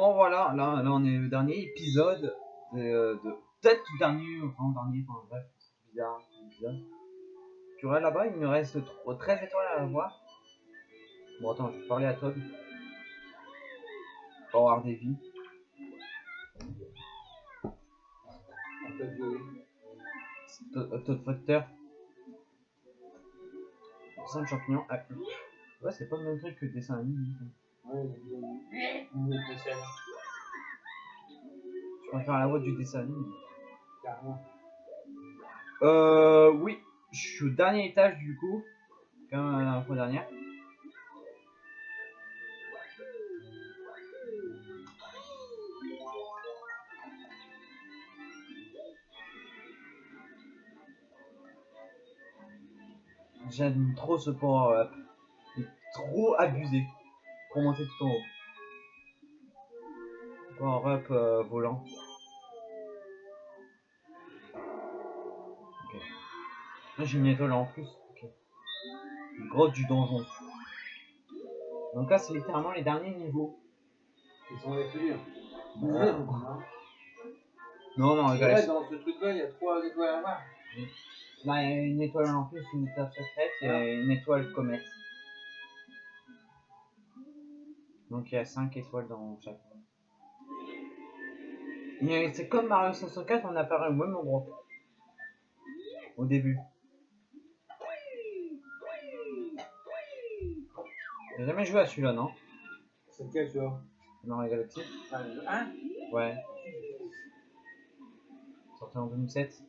Bon voilà, là, là on est au dernier épisode de, de peut-être dernier, enfin dernier, enfin bref, bizarre. Tu vois là-bas, il me reste trop- 13 étoiles à avoir. Bon attends, je vais parler à Todd. Pour avoir. Todd, euh, Factor. 5 champignons. Ah, ouais, c'est pas le même truc que le dessin animé. Je préfère la voix du dessin animé. Euh, oui, je suis au dernier étage du coup, comme la fois dernière. J'aime trop ce power up. Il est trop abusé pour monter tout en haut. Power up euh, volant. Ok. Là j'ai une étoile en plus. Ok. Une grotte du donjon. Donc là c'est littéralement les derniers niveaux. Ils sont les plus durs. Non, non, Ouais, regarde. dans ce truc-là, il y a trois étoiles à voir. Là il y a une étoile en plus, une étoile secrète et une étoile comète. Donc il y a 5 étoiles dans chaque. Mais c'est comme Mario 64, on apparaît au même endroit. Au début. J'ai jamais joué à celui-là, non? C'est lequel, tu vois? Dans la galaxie? Ah, le 1 Ouais. Sorti en 2007.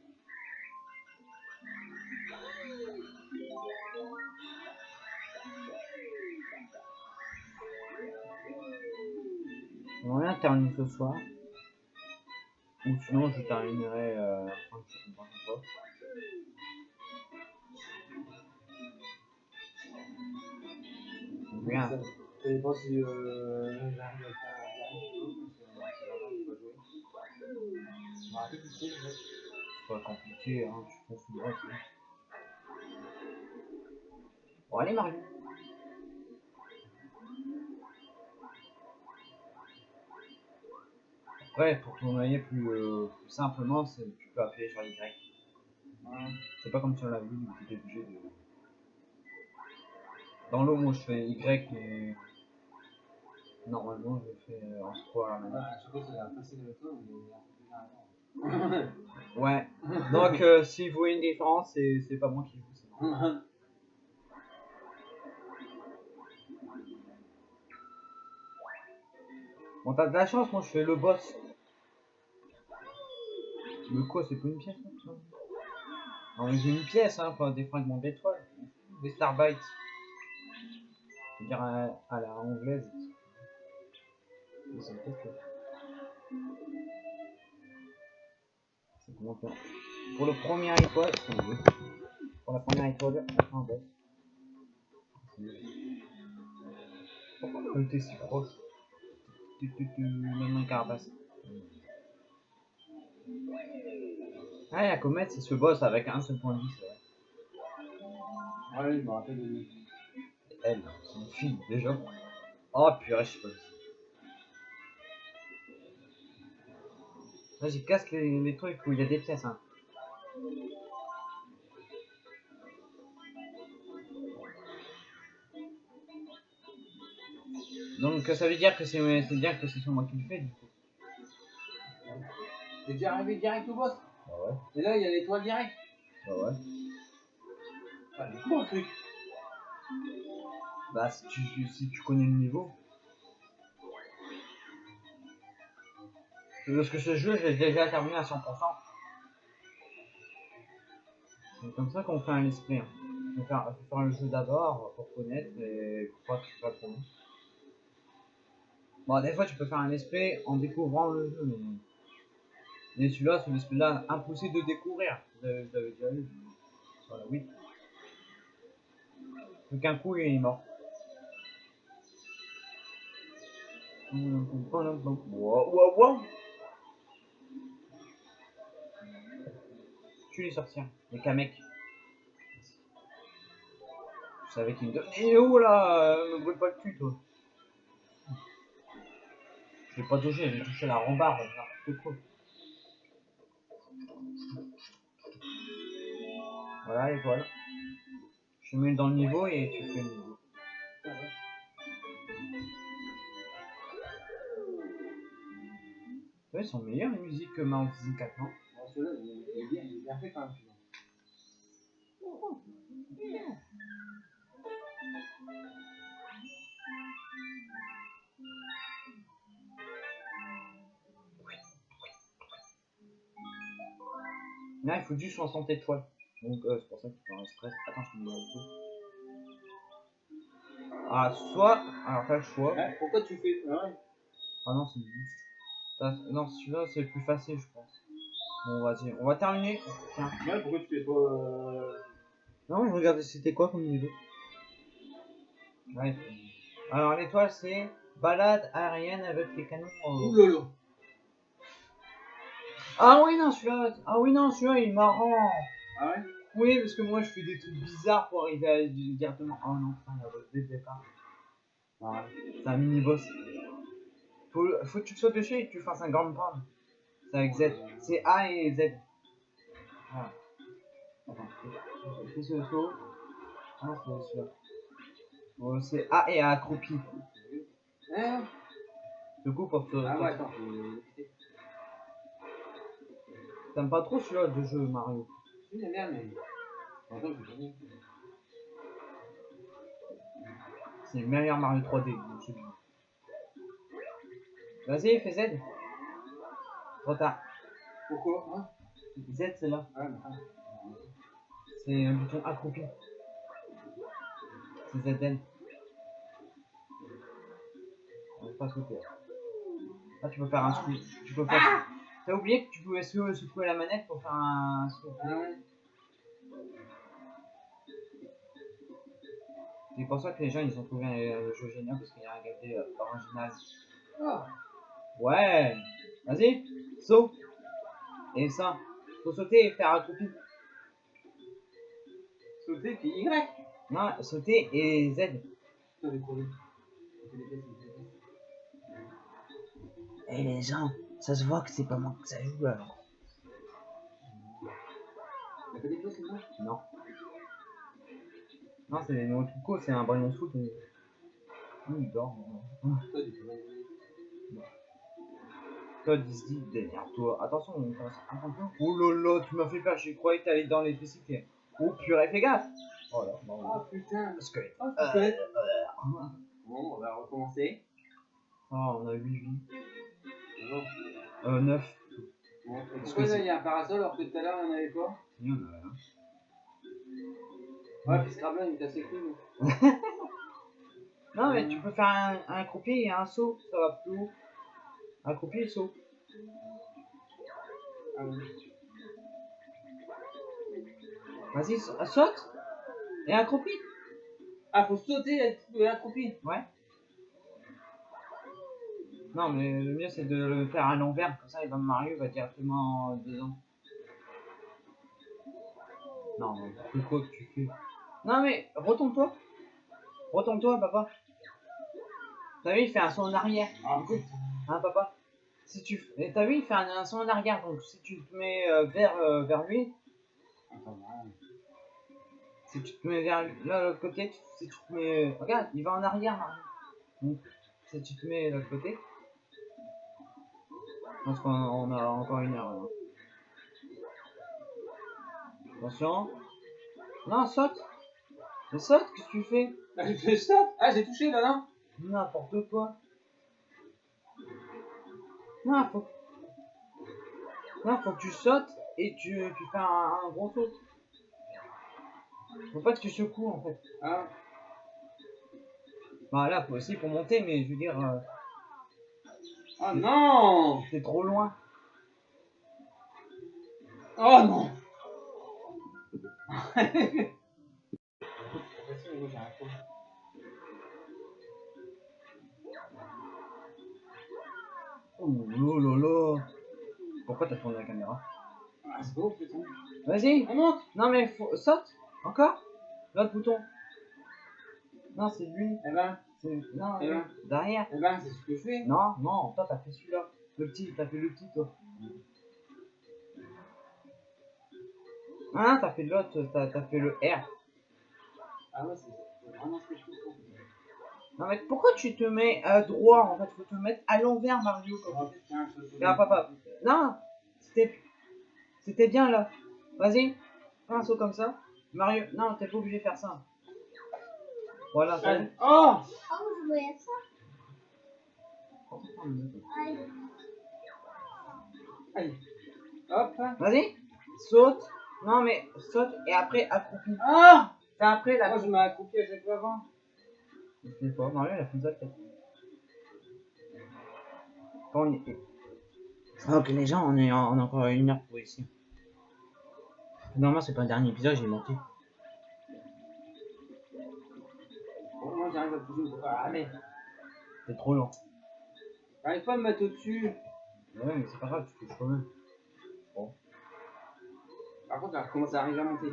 On va bien terminer ce soir. Ou sinon je terminerai euh. Bien. Ça dépend si euh, j'arrive à faire c'est. Je pas compliqué, hein. Je pense que c'est. Bon, allez, Mario. Après, pour tournoyer plus, euh, plus simplement, c'est tu peux appuyer sur Y. C'est pas comme sur la Wii où tu obligé de. Dans l'eau, moi je fais Y et. Normalement, je fais euh, en scroll à la main. Je sais pas si c'est facile avec toi, mais il y a un peu plus avant. Ouais. Donc, euh, si vous voyez une différence, c'est c'est pas moi qui joue, c'est moi. Bon, t'as de la chance, moi je fais le boss. Mais quoi, c'est pas une pièce comme J'ai une pièce, hein, pas des fragments d'étoiles. Des starbites. C'est-à-dire à, à la anglaise. C'est comment faire Pour le premier étoile. Pour la première étoile, on fait un boss. Pourquoi le était si proche? Même un carapace. Ah, la comète, c'est ce boss avec un seul point de vie, c'est vrai. Ah oui, je me rappelle de lui. Elle, c'est une fille, déjà. Oh, purée, je sais pas. Vas-y, casse les, les trucs où il y a des pièces, hein. Donc ça veut dire que c'est dire que c'est sur moi qui le fais du coup. T'es déjà arrivé direct au boss Bah ouais, Et là, il y a l'étoile direct. bah ouais. Ah, du coup, un truc? Bah si tu, si tu connais le niveau. Parce que ce jeu, je l'ai déjà terminé à 100%. C'est comme ça qu'on fait un esprit. Faut faire, faut faire le jeu d'abord pour connaître et pour pas que ce soit trop. Bon, des fois tu peux faire un esprit en découvrant le jeu, mais. Mais celui-là, c'est l'esprit-là impossible de découvrir. Vous avez, déjà vu. Voilà, oui. Plus qu'un coup, il est mort. Wow, wow, wow. Tu les sortir, les Kamek. Je savais qu'il me donnait. Eh oh là, me brûle pas le cul, toi. Je l'ai pas touché, j'ai touché la rambarde, n'importe quoi. Voilà, étoile. Je mets dans le niveau et tu fais le niveau. Ouais. Ils sont meilleurs les musiques que Mario 64, non? Bon, celui-là, il bien, fait quand même. Là, il faut juste 60 étoiles. Donc, euh, c'est pour ça que tu peux en stress. Attends, je un peu. Ah, soit. Alors, t'as le choix. Ouais, pourquoi tu fais. Ouais. Ah non, c'est Non, celui-là, c'est le plus facile, je pense. Bon, vas-y, on va terminer. Tiens. Ouais, pourquoi tu fais pas. Euh... Non, je regardais c'était quoi comme niveau? Ouais. Alors, l'étoile, c'est balade aérienne avec les canons. euh. Ah oui, non, celui-là. Ah oui, non, celui-là, il est marrant. Ah ouais? Oui, parce que moi, je fais des trucs bizarres pour arriver à directement. Oh non, putain, il y a votre départ. Ouais. C'est un mini-boss. Faut, faut que tu sautes dessus et que tu fasses un grand pound. C'est avec Z. C'est A et Z. Voilà. Attends, que le saut Ah, c'est celui-là. Bon, c'est A et A accroupi. Hein Du coup, pour te. Ah ouais, attends. T'aimes pas trop celui-là de jeu Mario? J'aime bien, mais. C'est le meilleur Mario 3D. donc c'est bien. Vas-y, fais Z. Trop tard. Pourquoi hein? Z, c'est là. Ouais, mais attends. C'est un bouton accroupi. C'est ZN. On va pas sauter. Là, tu peux faire un scoop. Tu peux faire. T'as oublié que tu pouvais secouer la manette pour faire un C'est pour ça que les gens ils ont trouvé un- jeu génial parce qu'il y a un euh, original. Ah. Ouais. Vas-y. Saut. Et ça. Faut sauter et faire accroupi. Sauter puis Y. Non, sauter et Z. Eh les gens, ça se voit que c'est pas moi que ça joue alors. C'est ça Non. Non, c'est des noms tout c'est un ballon de foot. Mais... Ouh, il dort. Toi, Todd, il se dit, démerde-toi. Attention, on commence à un peu. Oh là, tu m'as fait peur, j'ai croyais que t'allais dans l'électricité. Oh purée, fais gaffe. Oh là, non, Oh putain Parce que. Oh, Euh, euh, Bon, on va recommencer. Oh, on a 8 vies. Euh, 9. Bon, et Parce pourquoi que là, c'est- il y a un parasol alors que tout à l'heure, il n'y en avait pas Il y en a un. Ouais, puis Scrabble, il est assez cool. Non, mais tu peux faire un, un croupier et un saut, ça va plus haut. Un croupier et saut. Ah oui. Vas-y, sa- saute Et un croupier. Ah, faut sauter et être accroupi. Ouais. Non, mais le mieux c'est de le faire à l'envers, comme ça il va Mario va directement dedans. Non, mais c'est quoi que tu fais Non, mais retourne-toi. Retourne-toi, papa. T'as vu, il fait un saut en arrière. Ah. Hein, papa? Si tu T'as vu, il fait un, un saut en arrière, donc si tu te mets euh, vers, euh, vers lui, Attends, si tu te mets vers là, l'autre côté, tu- si tu te mets. Regarde, il va en arrière. Donc, si tu te mets de l'autre côté. Je pense qu'on on a encore une heure. là. Attention. Non, saute. Mais saute, qu'est-ce que tu fais? Ah, fait stop Ah, j'ai touché là, non? N'importe quoi. Non, faut. Non, faut que tu sautes et tu, tu fais un, un gros saut. Faut pas que tu secoues en fait. Ah, Bah là, faut aussi pour monter, mais je veux dire, euh, ah non t'es trop loin. Oh non Oh là là. Pourquoi t'as tourné la caméra Ah, c'est beau, putain. Vas-y. On monte Non mais faut... saute. Encore L'autre bouton. Non, c'est lui. Eh ben, C'est- Non, derrière. Eh ben, c'est ce que je fais. Non, non, toi t'as fait celui-là. Le petit, t'as fait le petit toi. Ah, t'as fait l'autre, t'as fait le R. Ah ouais, c'est vraiment ce que je fais. Non mais pourquoi tu te mets à droit en fait? Faut te mettre à l'envers Mario. Non, le- papa. Non, c'était c'était bien là. Vas-y, fais un saut comme ça. Mario, non, t'es pas obligé de faire ça. Voilà, ça. Oh Oh, je voyais ça. Allez. Allez. Hop. Vas-y, saute. Non mais saute et après accroupi. Ah C'est après la. Moi, je m'accroupis à chaque fois avant. Je sais pas, Mario il a fait ça peut-être. Quand on est... Ok les gens, on est en- on encore une heure pour ici. Normalement c'est pas le dernier épisode, j'ai menti. Bon, j'arrive à. Ah, mais. C'est trop long. J'arrive pas à me mettre au-dessus. Ouais mais c'est pas grave, tu touches quand même. Par contre, elle recommence à arriver à monter.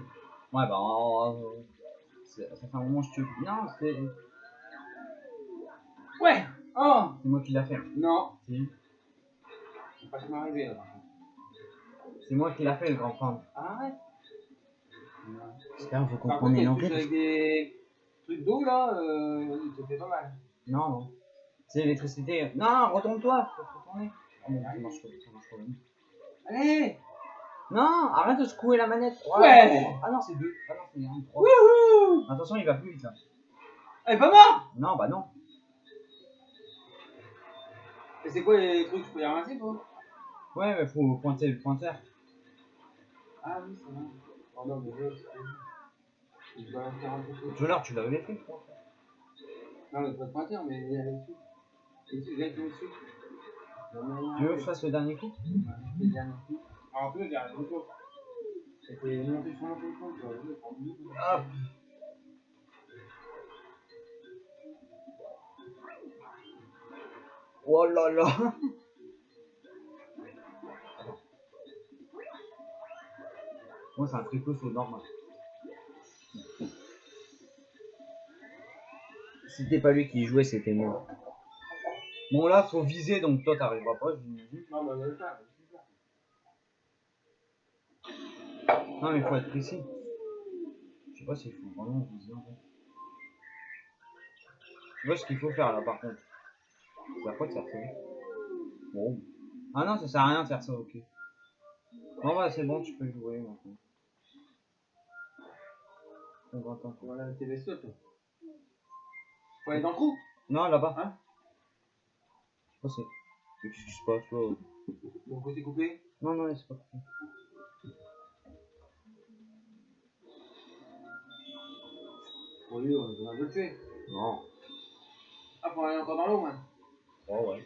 Ouais bah c'est- ça fait un moment que je te... Non, c'est Ouais Oh c'est moi qui l'a fait. Non. Si. C'est pas m'arriver là. C'est moi qui l'a fait le grand fan. Arrête. J'espère que vous Par contre, comprenez elle l'anglais. touche parce avec des trucs d'eau là, euh, il te fait pas mal. Non. C'est l'électricité. Non, retourne-toi. Faut te retourner. Ah bon, ça marche pas, ça marche pas. Allez Non, arrête de secouer la manette. Ouais. Ah non, c'est deux. Ah non, c'est un, trois. Wouhou Attention, il va plus vite là. Elle est pas mort Non, bah non. Et c'est quoi les trucs Je peux les ramasser toi? Ouais, mais faut pointer le pointeur. Ah oui, c'est vrai. Oh non, mais Je dois faire un peu de Tout tu l'avais crois. Non, mais pas de pointeur, mais il y a là-dessus. Et tu viens dessus. Tu veux que je fasse le dernier coup Le dernier coup. Alors, en plus, il y a un autre. C'était monté sur mon téléphone, tu vois. je vais prendre deux. Hop. Oh là là Moi, c'est un tricot c'est normal. C'était pas lui qui jouait, c'était moi. Bon, là, faut viser, donc toi, t'arriveras pas, j'imagine. Non, mais faut être précis. Je sais pas s'il faut vraiment viser en fait. Tu vois ce qu'il faut faire là par contre. C'est à quoi de faire ça Bon. Ah non, ça sert à rien de faire ça, ok. Bon, bah c'est bon, tu peux jouer maintenant. On va attendre. Voilà, t'es vaisseau, toi. Aller dans le trou. Non, là-bas. Hein Je sais pas c'est. Qu'est-ce qui se passe là Mon côté coupé. Non, non, c'est pas coupé. Pour lui, on va le tuer. Non. Ah, faut aller encore dans l'eau, man. Oh ouais.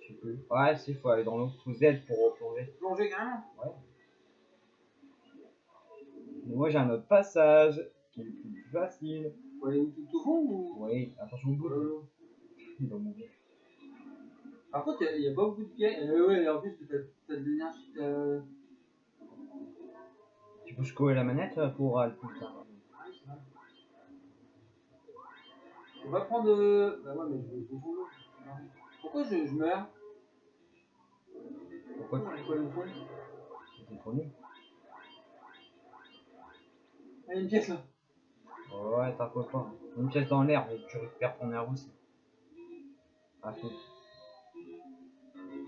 Je sais plus. Ouais, si, faut aller dans l'eau. Faut Z pour replonger. Plonger carrément. Mais moi j'ai un autre passage qui est plus facile. Faut aller tout au fond ou? Oui, attention au bout. Euh, Il va mourir. Par contre, il n'y a, pas beaucoup de pièges. Euh, ouais, en plus, t'as t'as de l'énergie. t'as- Tu peux secouer la manette euh, pour euh, le c'est vrai. On va prendre. euh, Bah, ouais, mais je vais. Non. Pourquoi je, je meurs? Pourquoi Pourquoi je le C'était trop nul. Ah, il y a une pièce là. Ouais, t'as quoi pas. Une pièce dans l'air, mais tu récupères ton air aussi. Ah.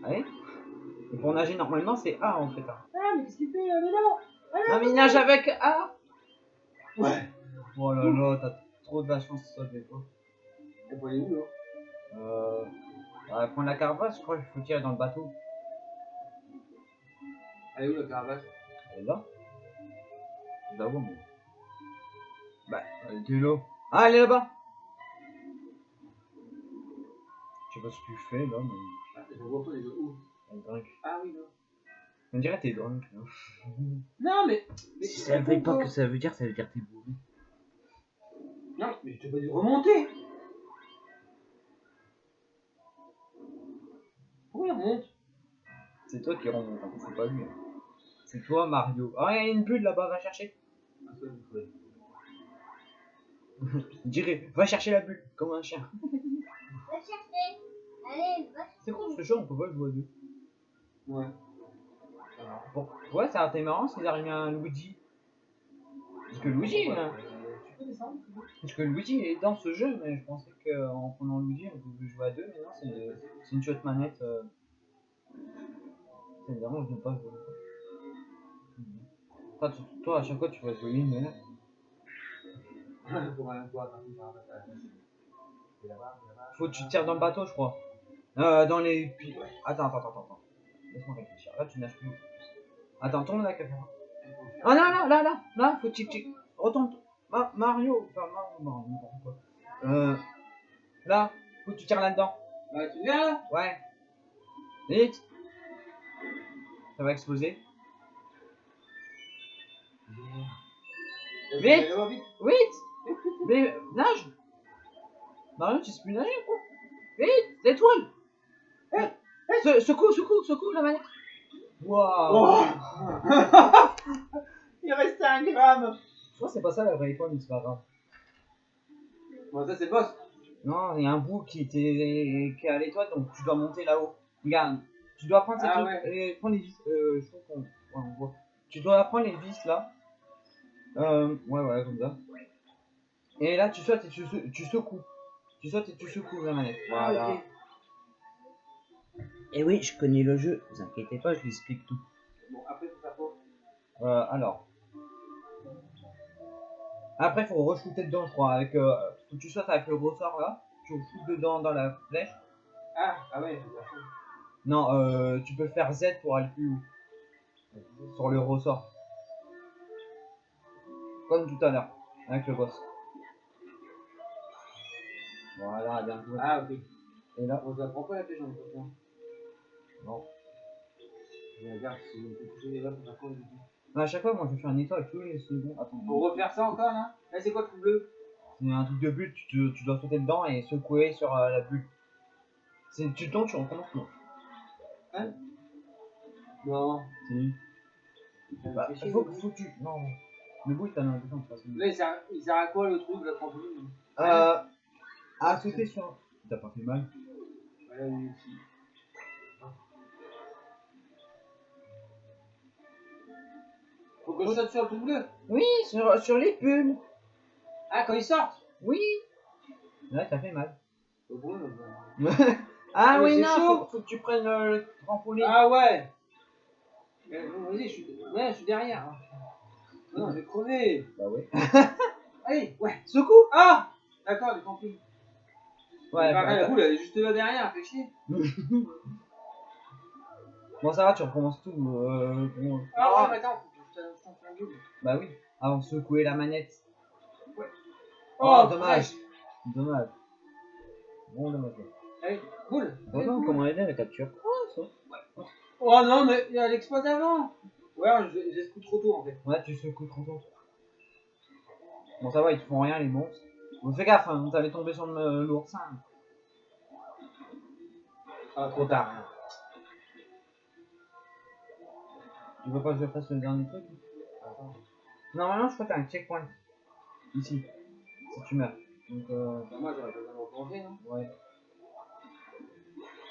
Allez. Et pour nager normalement c'est A en fait. hein. Ah, mais qu'est-ce qu'il fait là Mais non Non mais il nage avec A Ouais. Oh là là, t'as trop de la chance ça des fois. Peut aller où là Euh. ouais, prendre la carapace, je crois qu'il faut tirer dans le bateau. Elle est où la carapace? Elle est là Je la vois, moi. Bah, elle était là. Ah, elle est là-bas Je sais pas ce que tu fais là, mais. Ah, Je vois pas les autres. Où? Elle est drunk. Ah oui, là. On dirait que t'es drunk. Là. Non, mais. mais Si ça veut pas que ça veut dire, ça veut dire que t'es bourré. Non, mais je t'ai pas dit de remonter Pourquoi il remonte? C'est toi qui remonte, hein, c'est pas lui. hein. C'est toi, Mario. Ah, il y a une bulle là-bas, va chercher. Ah, dirais, va chercher la bulle, comme un chien. Va chercher. Allez, va chercher. C'est con ce jeu, on peut pas jouer à deux. Ouais. Bon, ouais, ça aurait été marrant s'ils arrivaient à un Luigi. Parce que Luigi, Ouais, parce que Luigi est dans ce jeu, mais je pensais qu'en prenant Luigi, on pouvait jouer à deux, mais non, c'est c'est une chouette manette. Euh... C'est vraiment, je ne pas jouer. Toi, à chaque fois, tu vas jouer une, mais là. Faut que tu tires dans le bateau, je crois. Euh, dans les. Attends, attends, attends, attends. Laisse-moi réfléchir. Là, tu nages plus. Attends, tourne la caméra. Ah non, non, là, là, là, faut tic tic. Retourne. Ma- Mario. Enfin, Mario, Mario, n'importe quoi. Euh. Là, faut que tu tires là-dedans. Bah, tu viens là Ouais. Vite. Ça va exploser. Vite. Vite. Mais euh, nage Mario, tu sais plus nager quoi Vite L'étoile Se- Secoue, secoue, secoue la manette Waouh Oh Il restait un gramme Je crois que c'est pas ça la vraie étoile, mais c'est pas grave. Bon, ça c'est boss. Non, il y a un bout qui était qui est à l'étoile, donc tu dois monter là-haut. Regarde, tu dois prendre ces Ah trucs, ouais. et prendre les vis. Euh, je trouve qu'on ouais, on voit. Tu dois prendre les vis là. Euh, ouais, ouais, comme ça. Et là, tu sautes et tu, sou- tu secoues. Tu sautes et tu secoues la manette. Voilà. Ah, ok. Et oui, je connais le jeu, vous inquiétez pas, je vous explique tout. Bon, après, faut faire quoi Euh, alors. Après, faut re-shooter dedans, je crois. Avec, euh, faut que tu sautes avec le ressort là. Tu shootes dedans dans la flèche. Ah, ah ouais, faut faire ça. Non, euh, tu peux faire Z pour aller plus haut. Sur le ressort. Comme tout à l'heure, avec le boss. Voilà, bien joué. Ah, ok. Et là, On s'apprend pas la pêche en temps. non. Regarde si on peut toucher les on apprend les outils. À chaque fois, moi je fais un étoile tous les secondes. Attends, Faut refaire ça encore là Là, c'est quoi le truc bleu? C'est un truc de but, tu, te- tu dois sauter dedans et secouer sur euh, la bulle. C'est- Tu tombes, tu recommences non? Non. Si. Bah, chier, faut, que tu. Non. Le bout, t'as l'impression de façon. Là, il sert, il sert à quoi le truc, la trampoline Euh. À sauter sur. T'as pas fait mal. Faut que je saute sur le truc bleu Oui, sur, sur les pulls Ah, quand ils sortent Oui Là, t'as fait mal. Bah. ah Mais oui, c'est non, chaud. faut, faut que tu prennes le, le trampoline. Ah ouais Vas-y, je suis... Ouais, je suis derrière. hein. Non, j'ai crevé Bah ouais. Allez, ouais Secoue Ah D'accord, j'ai compris. Ouais, bah, bah, la boule, elle est juste là derrière, fait chier. Bon, ça va, tu recommences tout. Euh, bon. Ah ouais, attends, je te- je t'en fais un double. Bah oui, avant de secouer la manette. Ouais. Oh, Oh, dommage. Dommage. Bon, dommage. Allez, boule Bon, Allez, non, boule. comment aider la capture? Oh, ça. Oh non, mais il y a l'exploit avant Ouais, je- j'ai ce coup trop tôt en fait. Ouais, tu secoues trop tôt. Bon, ça va, ils te font rien, les monstres. Bon, fais gaffe, hein, t'allais tomber sur le l'oursin. Ah, Trop tard. Tu veux pas que je fasse le dernier truc? Attends. Normalement, je crois que t'as un checkpoint. Ici. Si tu meurs. Donc, euh, Bah, moi j'aurais pas besoin de replonger, non ouais.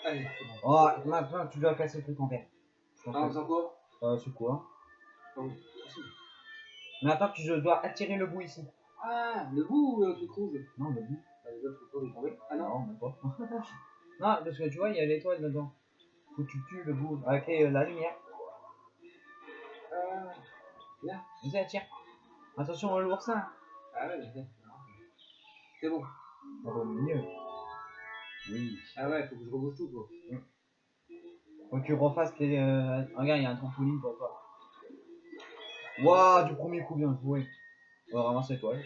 Allez, c'est bon. Oh, maintenant, tu dois casser le truc en pense Ah, faisant quoi? Euh, c'est quoi? Donc, Maintenant, tu dois attirer le bout ici. Ah, le bout ou le truc rouge Non, le bout. Bah, les autres rouges, tombaient. Ah non Non, même pas. non, parce que tu vois, il y a l'étoile dedans. Faut que tu tues le bout avec euh, la lumière. Euh... Vas-y, attire. Attention, l'oursin. Ah ouais, mais c'est... C'est bon. Ça va mieux. Oui. Ah ouais, faut que je rebouche tout quoi. Faut que tu refasses les. euh, Regarde, il y a un trampoline pour toi. Waouh, du premier coup, bien joué. On va ramasser l'étoile.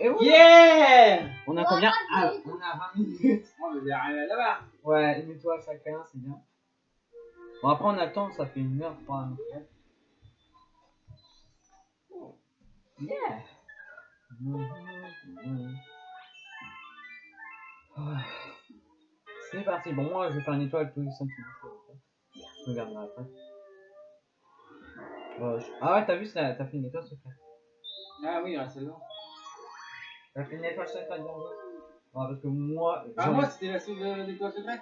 Et oui Yeah On a combien ah, On a 20 minutes. Oh, mais j'ai arrivé là-bas Ouais, une étoile chacun, c'est bien. Bon, après, on attend, ça fait une heure, je crois. à peu près. Yeah. C'est parti. Bon, moi, je vais faire une étoile tous les 5 minutes. Je regarderai après. Euh, je- Ah ouais, t'as vu, ça- t'as fait une étoile secrète. Ah oui, il y a celle-là. T'as fait une étoile secrète dans le jeu Non, parce que moi. Ah, moi, c'était la sauce de l'étoile secrète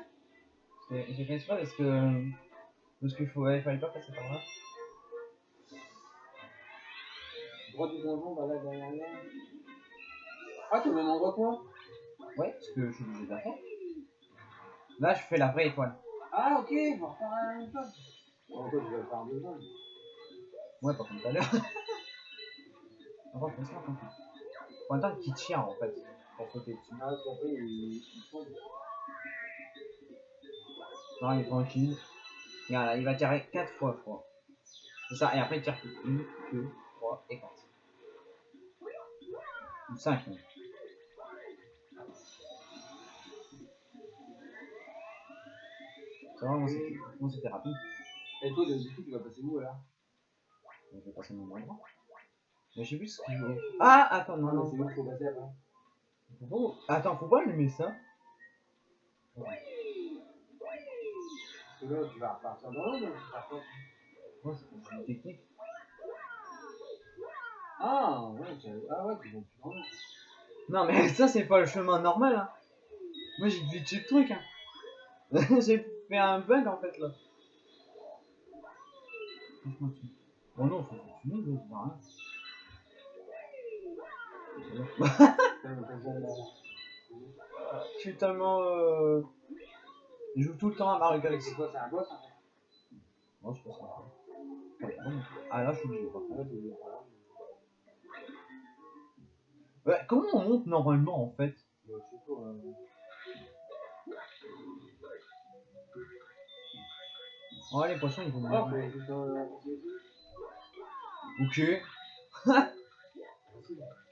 J'ai fait exprès parce que. Parce qu'il faut... ouais, fallait pas passer par là. Droit du donjon, bah là, derrière là. Ah, t'es au même endroit que moi Ouais, parce que je suis obligé de la faire. Là, je fais la vraie étoile. Ah, ok, on va refaire la même chose. En fait, je vais faire deux secondes. Ouais, pas comme tout à l'heure. Attends, fais ça, attends. Faut attendre qu'il tire en fait. Pour sauter dessus. Ah, qu'après, il tombe. Non, il est tranquille. Regarde, là, il va tirer 4 fois, je crois. C'est ça, et après il tire 1, 2, 3 et 4. Ou 5 même. Ça va, moi c'était rapide? Et toi, du coup, tu vas passer où alors? Je vais passer mon endroit. Mais je sais plus ce qu'il faut. Ah, attends, non, Non, non. c'est faut passer après Oh, attends, faut pas allumer ça. Parce que là, tu vas repartir dans l'eau, donc tu pars pas. Ouais, c'est une technique. Ah, ouais, tu ah, ouais, tu vas plus dans l'eau. Non, mais ça, c'est pas le chemin normal. Hein. Moi, j'ai glitché le truc. Hein. j'ai fait un bug en fait là. Oh non, faut continuer, là, c'est pas rien. Je suis tellement. Euh... Je joue tout le temps à Mario Galaxy. C'est quoi, c'est un boss en fait Non, je pense pas. Ouais. Ah là, je suis obligé. par contre. Ouais, voilà. Ouais, comment on monte normalement en fait? Je sais pas, euh, Oh, les poissons ils vont Ah, mourir. faut juste, euh. Ok.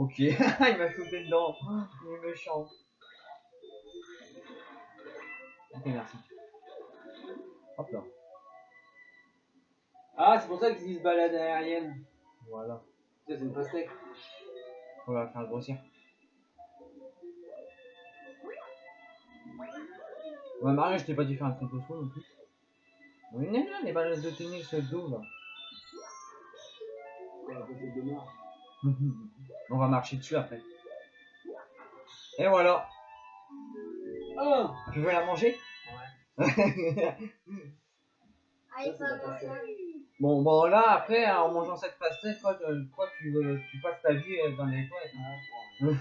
ok. il m'a shooté dedans. Il est méchant. Ok, merci. Hop là. Ah, c'est pour ça qu'ils disent balade aérienne. Voilà. C'est une pastèque. On va faire grossir. Ouais, Mario, je t'ai pas dit faire un truc au non plus. Mais non, non, les balles de tennis le dos là. On va marcher dessus après. Et voilà. Tu veux la manger? Allez, Ça. Bon, bon là, après, en mangeant cette pastèque, quoi, tu, quoi, tu, veux- tu passes ta vie euh, dans les toilettes. Bon.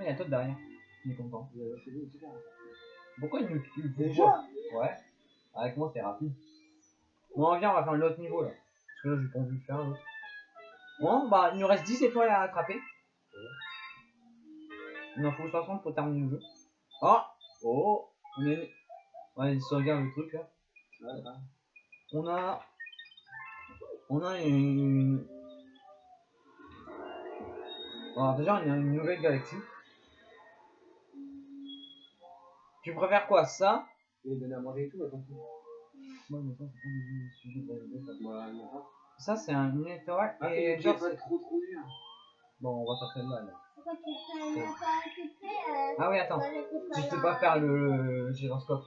Il y a toi derrière. Il est content. Euh, C'est bien, super. Pourquoi il nous tue Déjà Ouais. Avec moi, c'est rapide. Bon, viens, on va faire l'autre niveau là. Parce que là, j'ai pas envie de faire l'autre. Bon, bah, il nous reste 10 étoiles à attraper. Il en faut 60 pour terminer le jeu. Oh Oh On est. Ouais, il se regarde le truc là. On a. On a une. Alors, déjà, on a une nouvelle galaxie. Tu préfères quoi Ça? Il est donné à manger et tout, attends. Mais ça, c'est pas le sujet de la ça. Ah, c'est un une étoile. et Et genre, pas trop trop dur. Bon, on va faire celle-là. là. Pourquoi tu fais pas euh, Ah oui, attends. sais là, pas faire euh, le, le gyroscope.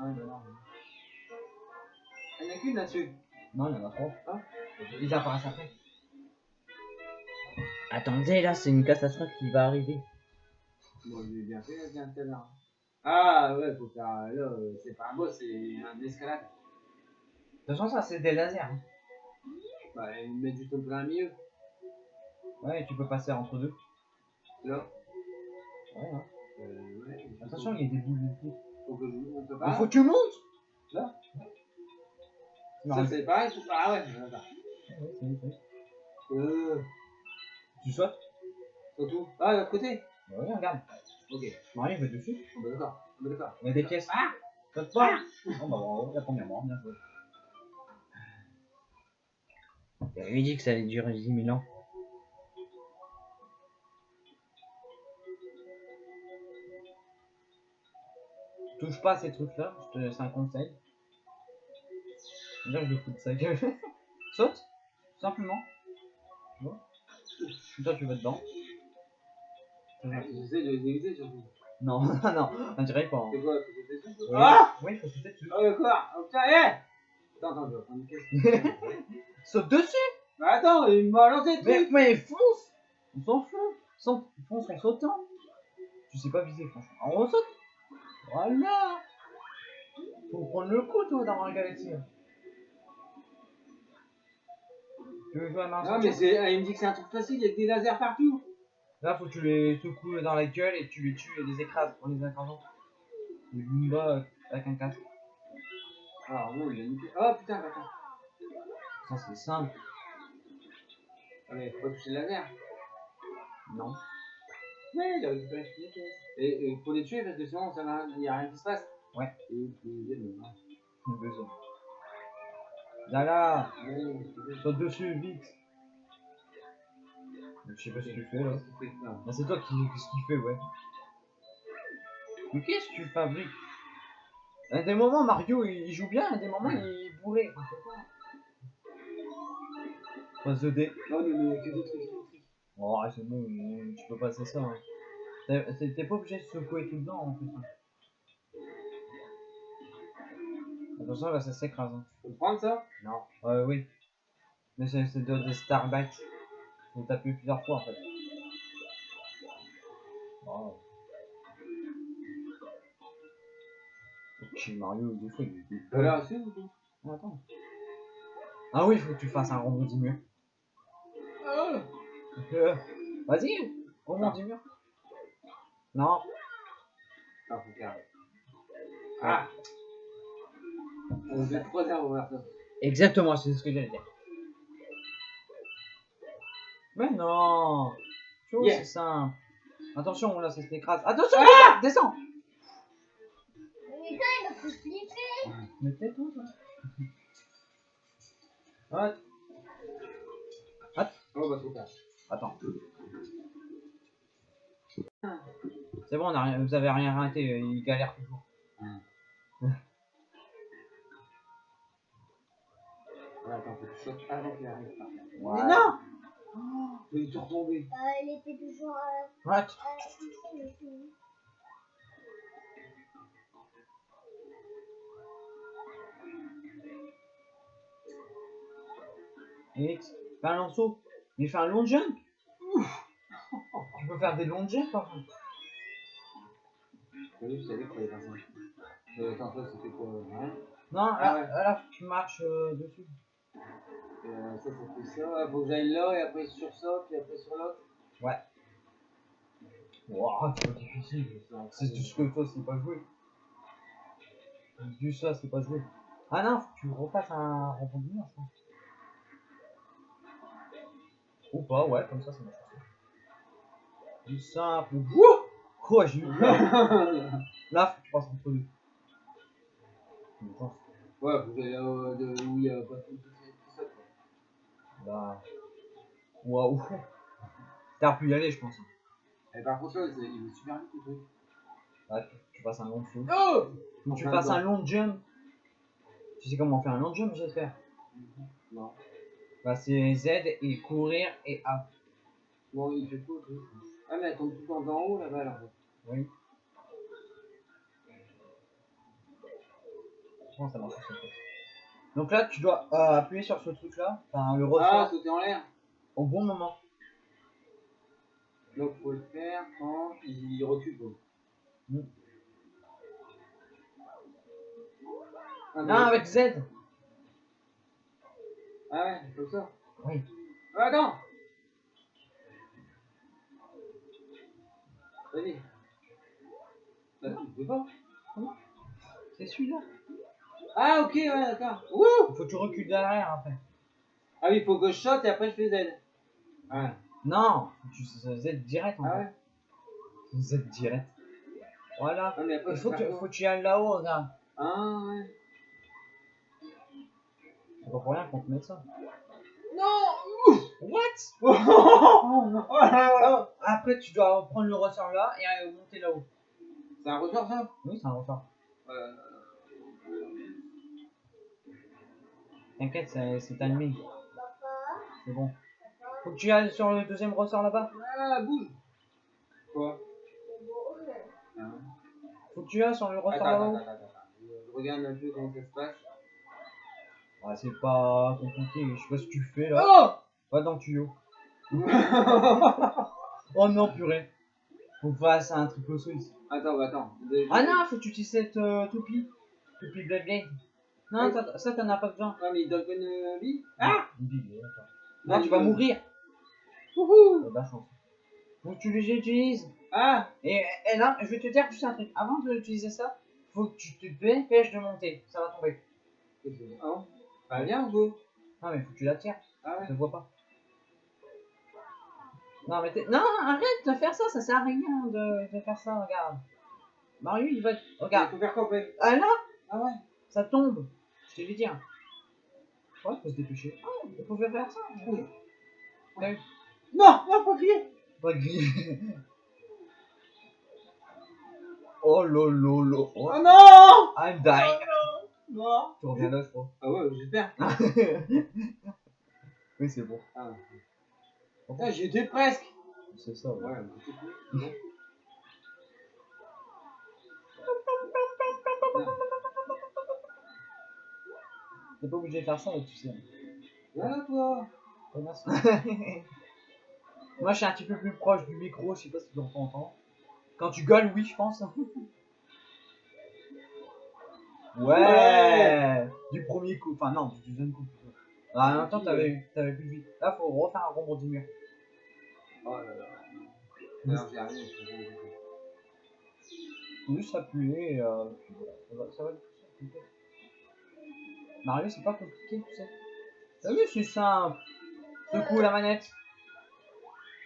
Ah, non. Il n'y en a qu'une là-dessus. Non, il y en a trois. Ah. Ils apparaissent après. Attendez, là, c'est une catastrophe qui va arriver. Bon, j'ai bien fait, là, tiens, tout à l'heure. Ah, ouais, faut faire. Là, euh, c'est pas un boss, c'est un escalade. De toute façon, ça, c'est des lasers. Bah, ils me mettent juste au plein milieu. Ouais, tu peux passer entre deux. Là. Ouais, hein. Euh, ouais. Attention, il y a des boules de feu. Faut que je monte Il pas. faut que tu montes Là Non, Ça, c'est pareil, tout ça. Ah, ouais. Ouais, c'est- Euh. Tu sautes? Surtout. Ah, de l'autre côté Bah ouais, regarde. Ok. Marie, il va dessus. On est d'accord. On est d'accord. Il y a des pièces. Ah Saute pas Bon, bah bravo, la première mort, bien joué. J'avais dit que ça allait durer 10 000 ans. Touche pas à ces trucs-là, je te laisse un conseil. Là, je le fous de sa gueule. Saute, simplement. Tu vois? Ça, tu vas dedans. J'essaie de les éviter surtout. Non, non, on dirait pas. hein. C'est quoi Faut sauter dessus Oui, Ah oui, faut sauter dessus. Ah, d'accord. Oh, putain, eh Attends, attends, je vais prendre une caisse. Saute dessus attends, il m'a lancé le mais, truc mais fonce On s'en fout. Sans, fonce en sautant. Tu sais pas viser, franchement. On saute. Voilà. Faut prendre le coup, toi, dans Mario Galaxy. Tu veux jouer à Mario Non, mais c'est, elle me dit que c'est un truc facile, il y a que des lasers partout. Là, faut que tu les secoues dans la gueule et tu les tues et les écrases en les écrasant. Le Goomba euh, avec un casque. Alors, non, il a niqué. Oh putain, attends. Ça, c'est simple. Ah, mais faut pas toucher le laser. Non. Ouais, il a récupéré toutes les. Et, et faut les tuer parce que sinon, ça va, il y a rien qui se passe. Ouais. Et le deuxième, non. Le deuxième. Là, là. Saute dessus, vite. Je sais pas ce que tu fais là. C'est toi qui, qui, qui fais, ouais. Mais qu'est-ce que tu fabriques? À des moments, Mario il, il joue bien, à des moments, il est bourré. Passe de dé. Non, mais, que des trucs. Oh, ouais, c'est bon, tu peux passer ça. Hein. T'es- pas obligé de secouer tout le temps en plus. hein. Attention, là ça s'écrase. Hein. Faut le prendre ça? Non. Euh, oui. Mais c'est de, de Starback. Faut taper plusieurs fois en fait. Oh. Ok, Mario, des fois il est. T'as l'air assez ou pas? Attends. Ah oui, faut que tu fasses un rebondis Euh, Vas-y, rebondis mur. Non. Ah. Ah On fait trois heures. Exactement, c'est ce que j'allais dire. Mais non Yeah. c'est simple. Attention, là, ça s'écrase. Attention, ah descends Mais quand il a fait flipper. Mais tais-toi, toi. Ah, Oh, bah, attends. C'est bon, on a rien, vous avez rien raté, il galère toujours. Ouais, attends, faut que tu sautes avant qu'il arrive par terre. Ouais. Mais non oh, Mais il est retombé. Euh, il était toujours. Euh, Ouais, euh, euh, lanceau. Mais fais un long jump. Tu peux faire des longs jumps par contre. Oui, je savais. Euh, attends, ça, c'était quoi Rien. Non, là, Ah ouais. là, tu marches euh, dessus. Euh, ça, ça fait ça. Faut que j'aille là et après sur ça, puis après sur l'autre. Wow, c'est pas difficile. C'est ce que toi, c'est pas joué. Du ça, c'est pas joué. Ah non, faut que tu refasses un rebondissement, je pense. Ou pas, ouais, comme ça, ça marche aussi. Du simple. Wouh Quoi, j'ai eu peur. Là, faut que tu passes. Une chance. ouais, j'aille là euh, de- où il y a pas tout ça. quoi. Bah. Waouh. T'as pu y aller, je pense. Et par contre, là, il est super vite le truc. Ouais, tu, tu passes un long saut. Oh tu bon. un long jump. Tu sais comment on fait un long jump, j'espère. Non. C'est Z et courir et A. Bon, il fait truc Ah, mais elle tombe tout le temps d'en haut là-bas alors. Oui. Comment ça marche Donc là, tu dois euh, appuyer sur ce truc-là, enfin le Ah, ressort, sauter en l'air au bon moment. Donc, faut le faire quand il recule. quoi. Mm. Ah, Non, avec Z Ah ouais, comme ça Oui. Ah, attends Vas-y. Bah, tu peux pas C'est celui-là. Ah, ok, ouais, d'accord. Wouh faut que tu recules derrière après. Ah oui, faut que je saute et après je fais Z. Ouais. Non, tu Z direct en Ah fait. ouais? Z direct. Voilà. Mais après, Il faut que, quoi faut que tu ailles là-haut, regarde. Ah, ouais. C'est pas pour rien qu'on te met ça. Non What? Oh, oh là là Après, tu dois prendre le ressort là et euh, monter là-haut. C'est un ressort ça? Oui, c'est un ressort. euh... T'inquiète, c'est. Papa, C'est bon. Faut que tu ailles sur le deuxième ressort là-bas. Ah, bouge Quoi? Ah. Faut que tu ailles sur le ressort là-haut. Je regarde un peu comment ça se passe. Ah, c'est pas compliqué. Je sais pas ce que tu fais là. Oh Va dans le tuyau. Oh non, purée. Faut que fasse un triple saut ici. attends, bah, attends. Ah non, faut que tu utilises cette euh, toupie. Toupie Bloodblade. Non, Oui. ça, t'en as pas besoin. Ah, mais pas une vie Ah Une bille, d'accord. Non, tu vas mourir. Wouhou de la chance. Faut que tu les utilises. Ah Et, et là, je vais te dire juste un truc. Avant d'utiliser ça, faut que tu te dépêches de monter. Ça va tomber. C'est Ah viens, go. Non, mais faut que tu la tires. Ah Je ouais te vois pas. Non, mais t'es- Non, arrête de faire ça. Ça sert à rien de, de faire ça. Regarde. Mario, il va. Regarde. faire quoi, Ah là, Ah ouais ça tombe. Je te l'ai dit. hein. Ouais, faut se dépêcher. Ah, il faut faire ça. Oui. Vu Non, non, pas crier Pas grillé. Oh lolo lolo. Oh non I'm dying. Non Tu reviens là, je crois. Ah ouais, j'espère. oui, c'est bon. Ah. Putain, j'étais presque C'est ça, ouais. Ouais, mais. T'es pas obligé de faire ça, tu sais. Voilà, toi Ouais, merci. Moi, je suis un petit peu plus proche du micro, je sais pas si tu entends. Quand tu gueules, oui, je pense. Ouais, Ouais. Du premier coup, enfin non, du deuxième coup plutôt. Ah, en même temps, t'avais plus de vie. Là, faut refaire un rebond du mur. Oh là là. Rien. j'ai rien. Juste appuyer et euh, ça va, ça va être simple. Mario, c'est pas compliqué, tu sais. T'as vu, c'est simple. Secoue la manette.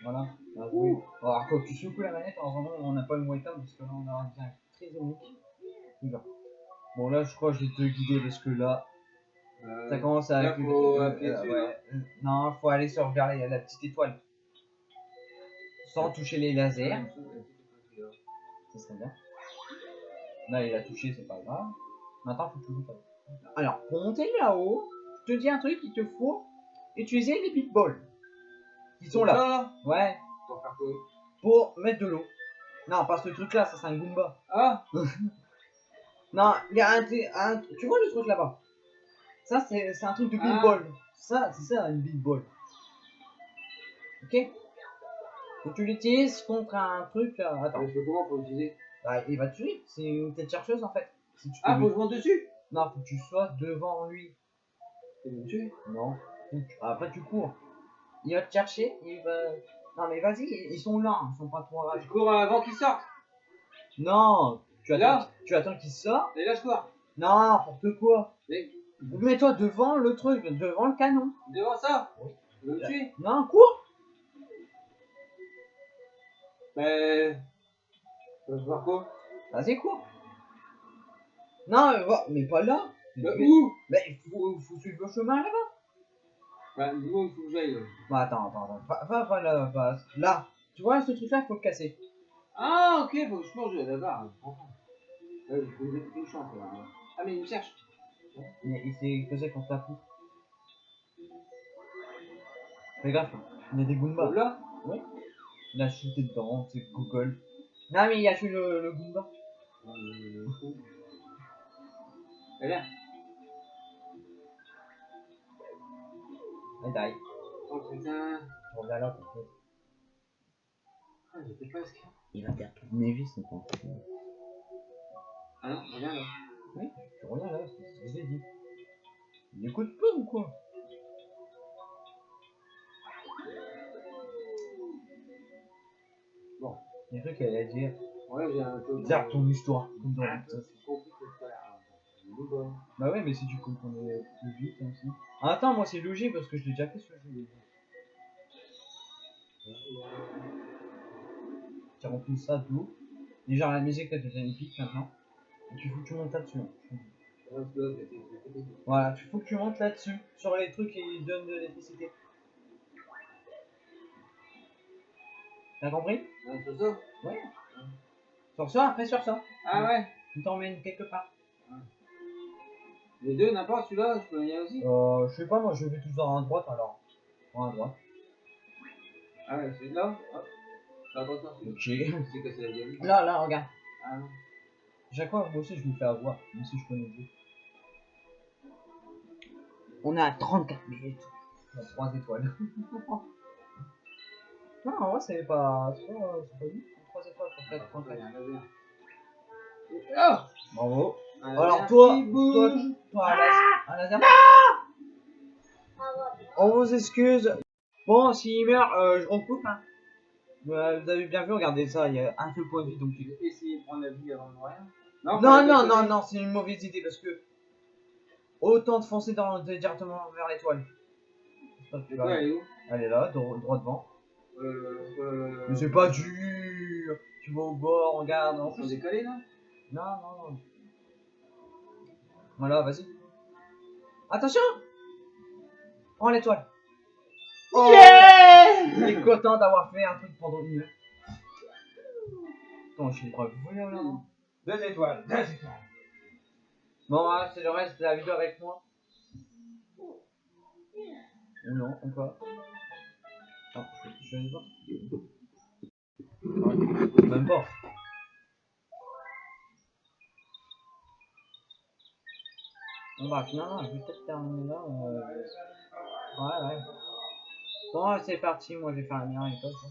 Voilà. Ah, oui. Alors, quand tu secoues la manette, en vraiment, on n'a pas le moyen parce que là, on a un bien très unique. Bon, là, je crois que je vais te guider parce que là, Euh, ça commence à. là, faut appuyer euh, dessus, ouais. Non, faut aller sur vers la, la petite étoile. Sans toucher les lasers. Ça serait bien. Là, il a touché, c'est pas grave. Maintenant, faut toujours faire. Alors, pour monter là-haut, je te dis un truc, il te faut utiliser les big balls. Ils sont là. là Ouais, Pour faire quoi? Pour mettre de l'eau. Non, pas ce truc-là, ça c'est un Goomba. Ah Non, il y a un, un- Tu vois le truc là-bas? Ça, c'est c'est un truc de big Ah. ball. Ça, c'est ça, une big ball. Ok? Et tu l'utilises contre un truc. euh, Attends, Je fais comment pour l'utiliser Bah, il va te tuer. C'est une tête chercheuse en fait. Si tu Ah, faut que je monte dessus? Non, faut que tu sois devant lui. Il va me tuer Non. Faut que tu- Après, tu cours. Il va te chercher. Il va. Non, mais vas-y, ils sont là. Ils sont pas trop Je rages. cours avant qu'il sorte? Non Tu attends, tu attends qu'il sorte. Et cours Non, n'importe quoi. Mais Mets-toi devant le truc, devant le canon. devant ça Oui. Me tuer Non, cours. Mais... Je vais faire quoi Vas-y, cours. Non, mais, va- mais pas là. Bah, mais, où mais il faut, faut suivre le chemin là-bas. Bah, dis-moi où il faut que j'aille. Bah, attends, attends, attends. Va, va, va là, va. Là. Tu vois, ce truc-là, il faut le casser. Ah, ok, faut que je là-bas. Ouais, je que je touche un peu, là. Ah, mais il me cherche. Il, il s'est posé contre la poutre. Fais gaffe, il y a des Goombas. Là Il a chuté dedans, c'est Google. Non, mais il a tué le, le Goomba. Euh, Eh bien, Il die. oh putain. Je reviens là pour Ah, j'étais presque. Il va perdre toutes mes vies, c'est pas Ah non, reviens là. Oui, je reviens là, c'est ce que j'ai dit. Il écoute pas ou quoi? Bon. J'ai cru qu'elle allait dire Ouais, j'ai un peu. Dire ton histoire, comme dans Ah, bon. Bah ouais, mais si tu comprenais plus vite hein, aussi. Ah, attends, moi c'est logique parce que je l'ai déjà fait ce jeu. Tu remplis ça d'eau. Déjà la musique elle devient épique maintenant. Tu faut que tu montes là-dessus. c'était- Voilà, tu faut que tu montes là-dessus. Sur les trucs qui donnent de l'électricité. T'as compris? Ah, c'est ça? Ouais. Sur ça, après sur ça. Ah ouais Tu t'emmènes quelque part. Les deux, n'importe, celui-là, je peux y aller aussi Euh, je sais pas, moi je vais tous dans à droite alors. À droite. Ah ouais, celui-là Hop. Attention, c'est Ok. c'est cassé la gueule. Là, là, regarde. Ah non. Chaque fois, moi aussi je me fais avoir. Même si je connais le jeu. On est à 34 minutes. On a 3 étoiles. Non, en vrai, c'est pas. C'est pas, c'est pas nul. 3 étoiles pour Ouais, 4 points. il y a un laser. Ah Bravo. Un Alors, laser toi, bouge. Toi, un laser. Un laser. Ah ouais. On vous excuse. Bon, s'il meurt, euh, je recoupe. Hein. Euh, vous avez bien vu, regardez ça, il y a un seul point de vie donc. Essayé de prendre la vie avant de mourir. Non, faut non, non, non, c'est une mauvaise idée parce que. Autant de foncer dans, directement vers l'étoile. J'espère que tu vas L'étoile, arriver. elle est où? Elle est là, droit, droit devant. Euh, euh, Mais c'est pas dur. Tu vas au bord, regarde. En plus, décalés là Non, non, non. Voilà, vas-y. Attention Prends l'étoile. Oh Il est content d'avoir fait un truc pendant une heure. Attends, je suis pas là. Deux étoiles, deux étoiles. Bon, voilà, c'est le reste de la vidéo avec moi. Ou non, encore. Ah, je je vais voir. Ouais, Même pas. Bon bah finalement, je vais peut-être terminer là. euh, Ouais, ouais. Bon, c'est parti, moi je vais faire la meilleure école. quoi.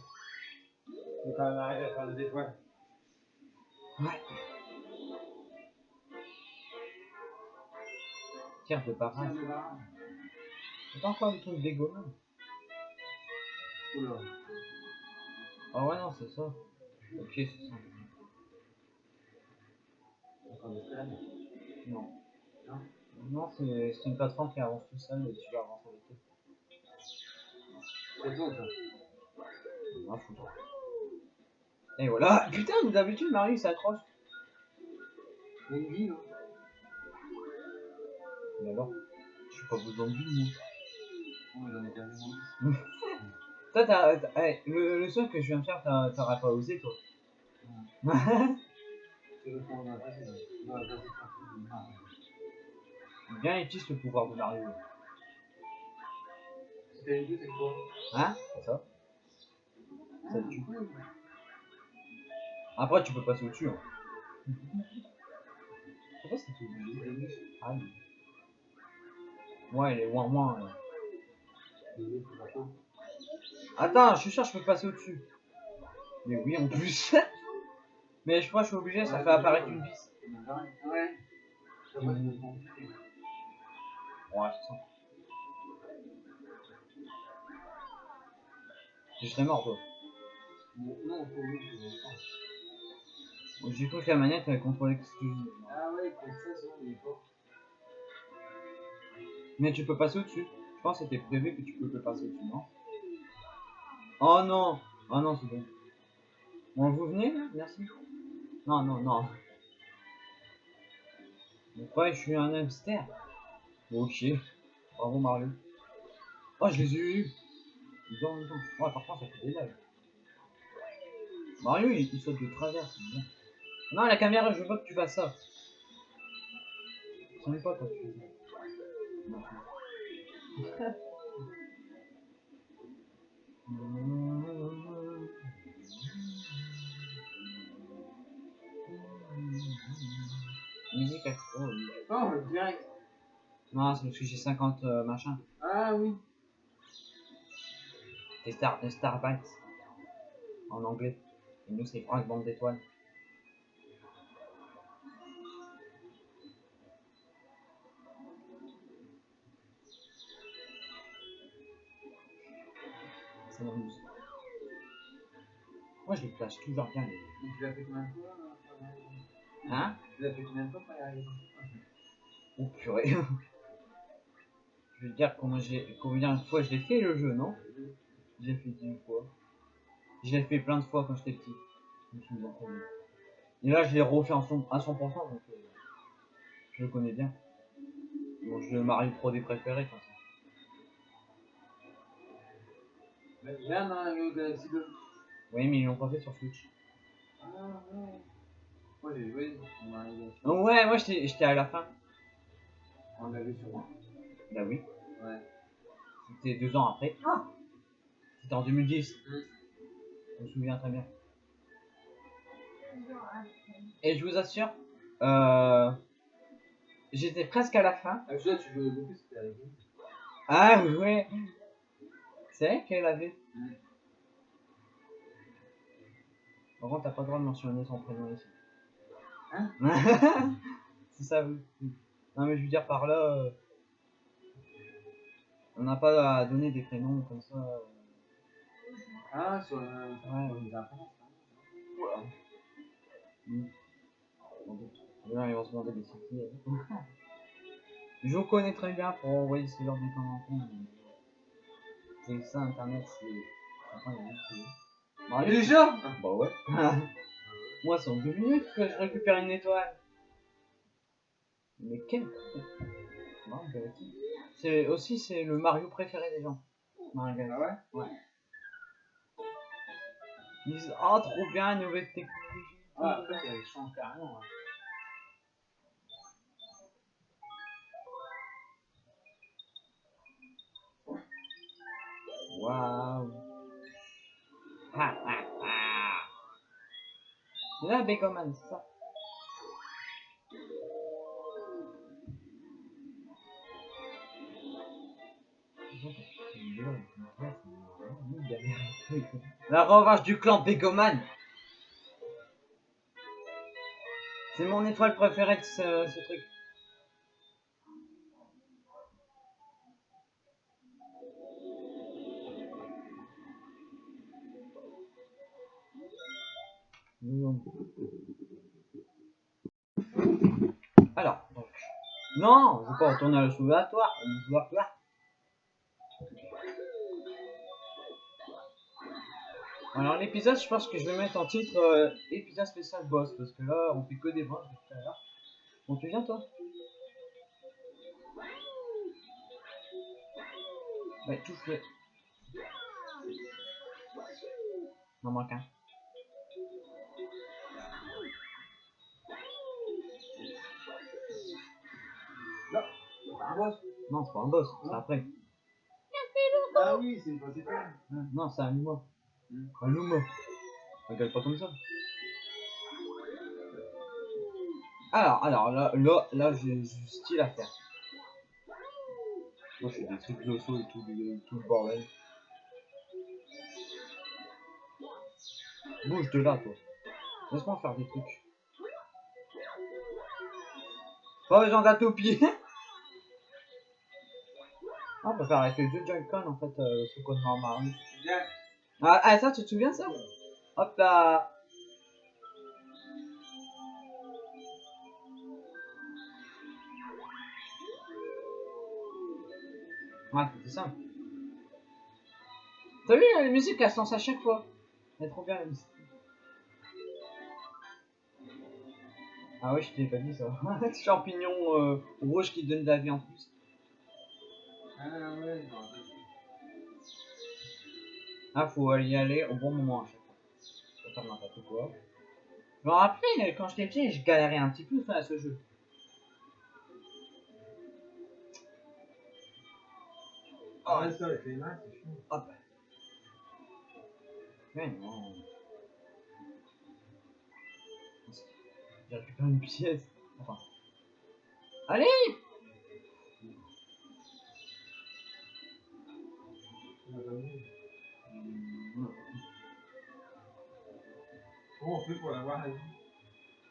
C'est quand même arrivé à faire deux étoiles. Ouais. Tiens, de pas Tiens, le barrage. C'est pas encore du truc dégommant. Oula. Ah ouais, non, c'est ça. Ok, c'est ça. Non. Non Non, c'est une plateforme qui avance tout seul et tu vas avancer avec eux. C'est ça. Ah, foutre. Et voilà. Putain, d'habitude, Marie s'accroche. Il y a une vie, non Mais alors, je suis pas besoin de vie, moi. J'en ai perdu mon Toi, t'as. le, le seul que je viens de faire, t'as- t'aurais pas osé, toi. Bien utilise le pouvoir de Mario. C'était une vie, c'est quoi Hein? C'est ça. Ça Ah, tue. Après, tu peux passer au-dessus. Hein. Je sais pas si t'es obligé. Ah, oui. Ouais, elle est moins moins. là. Attends, je suis sûr, je peux passer au-dessus. Mais oui, en plus. Mais je crois que je suis obligé, ça fait apparaître une vis. Ouais. Ouais, c'est ça. Je serais mort, toi. Non. J'ai cru que la manette elle contrôlait exclusivement. Ah ouais, comme ça, c'est bon, il est fort. Mais tu peux passer au-dessus. Je pense que c'était prévu que tu peux passer au-dessus, non? Oh non Oh non, c'est bon. Bon, vous venez là? Merci. Non, non, non. Donc ouais, je suis un hamster? Ok. Bravo Mario. Oh, je les ai eu. Ils ont même temps. Ouais, par contre, ça fait des lags. Mario, il, il saute de travers. Non, la caméra, je veux pas que tu fasses ça. N'est pas quand tu ça. Musique à... Oh. Oh, direct. Non, c'est parce que j'ai 50 euh, machin. Ah oui. Des star, des starbytes. En anglais. Et nous, c'est Frank Bande d'étoiles. Moi, je les place toujours bien. les- tu l'as fait combien de fois arriver Hein? Tu l'as fait combien de fois pour y arriver Oh purée. je veux dire combien, j'ai, combien de fois je l'ai fait le jeu, non? Je l'ai fait 10 fois. Je l'ai fait plein de fois quand j'étais petit. Je me souviens très bien. Et là, je l'ai refait en son- à 100%, donc euh, je le connais bien. Bon, je Mario Pro des préférés, comme la Mario Galaxy 2. Oui, mais ils l'ont pas fait sur Switch. Ah ouais. Moi j'ai joué dans Mario Galaxy. Oh, ouais, moi j'étais, j'étais à la fin. On l'avait sur moi. Bah oui. Ouais. C'était deux ans après. C'était en 2010. Mm. Je me souviens très bien. Ah, Et je vous assure, euh, j'étais presque à la fin. Ah, celui-là, tu jouais beaucoup, c'était avec. Ah ouais C'est vrai qu'elle avait. Par contre, t'as pas le droit de mentionner son prénom ici. Hein C'est ça, oui. Non, mais je veux dire par là. euh, On n'a pas à donner des prénoms comme ça. euh, Ah, sur le. Ouais. les infos. Voilà. Mm. Là, ils vont se demander des sorties. Je vous connais très bien pour envoyer ce genre d'informations. C'est ça, internet, c'est. Il Bon, allez, Déjà Bah ouais. Moi, c'est en deux minutes que je récupère une étoile. Mais quel. C'est aussi c'est le Mario préféré des gens. Mario. Ah ouais? Ils disent oh trop bien nouvelle technologie. Ah, après, change carrément. hein. Waouh. Ha ha ha. Là, Begoman, c'est ça? La revanche du clan Begoman. C'est mon étoile préférée de ce truc. Alors, donc. Non, je veux pas retourner à le soubatoire. Alors l'épisode, je pense que je vais mettre en titre euh, épisode spécial boss parce que là, on fait que des boss tout à l'heure. Bon, tu viens toi Ouais, tout fait. Il en manque un. Un boss. Non, c'est pas un boss, c'est après. Ah oui, c'est pas. Hein, Non, c'est un Luma. Hmm. Un Luma. Regarde pas comme ça. Alors, alors, là, là, là j'ai du style à faire. Moi, je fais des trucs de saut et tout, le- tout le bordel. Bouge de là, toi. Laisse-moi faire des trucs. Pas besoin d'atopie. Ah, on peut faire avec les deux Joy-Con en fait, euh, ce normal. Bien. Ah, ah, ça, tu te souviens ça? Hop là Ouais, c'est simple. T'as vu la musique, elle se lance à chaque fois. Elle est trop bien la musique. Ah ouais, je t'ai pas dit ça. Champignon euh, rouge qui donne de la vie en plus. Ah. Ah, faut y aller au bon moment à chaque fois. Faut faire n'importe quoi. Je me rappelle, quand j'étais petit, je galérais un petit peu à ce jeu. Ah ouais, ça, avec les mains, c'est. Hop. Mais non. J'ai récupéré une pièce. Enfin. Allez Comment on fait pour l'avoir la vie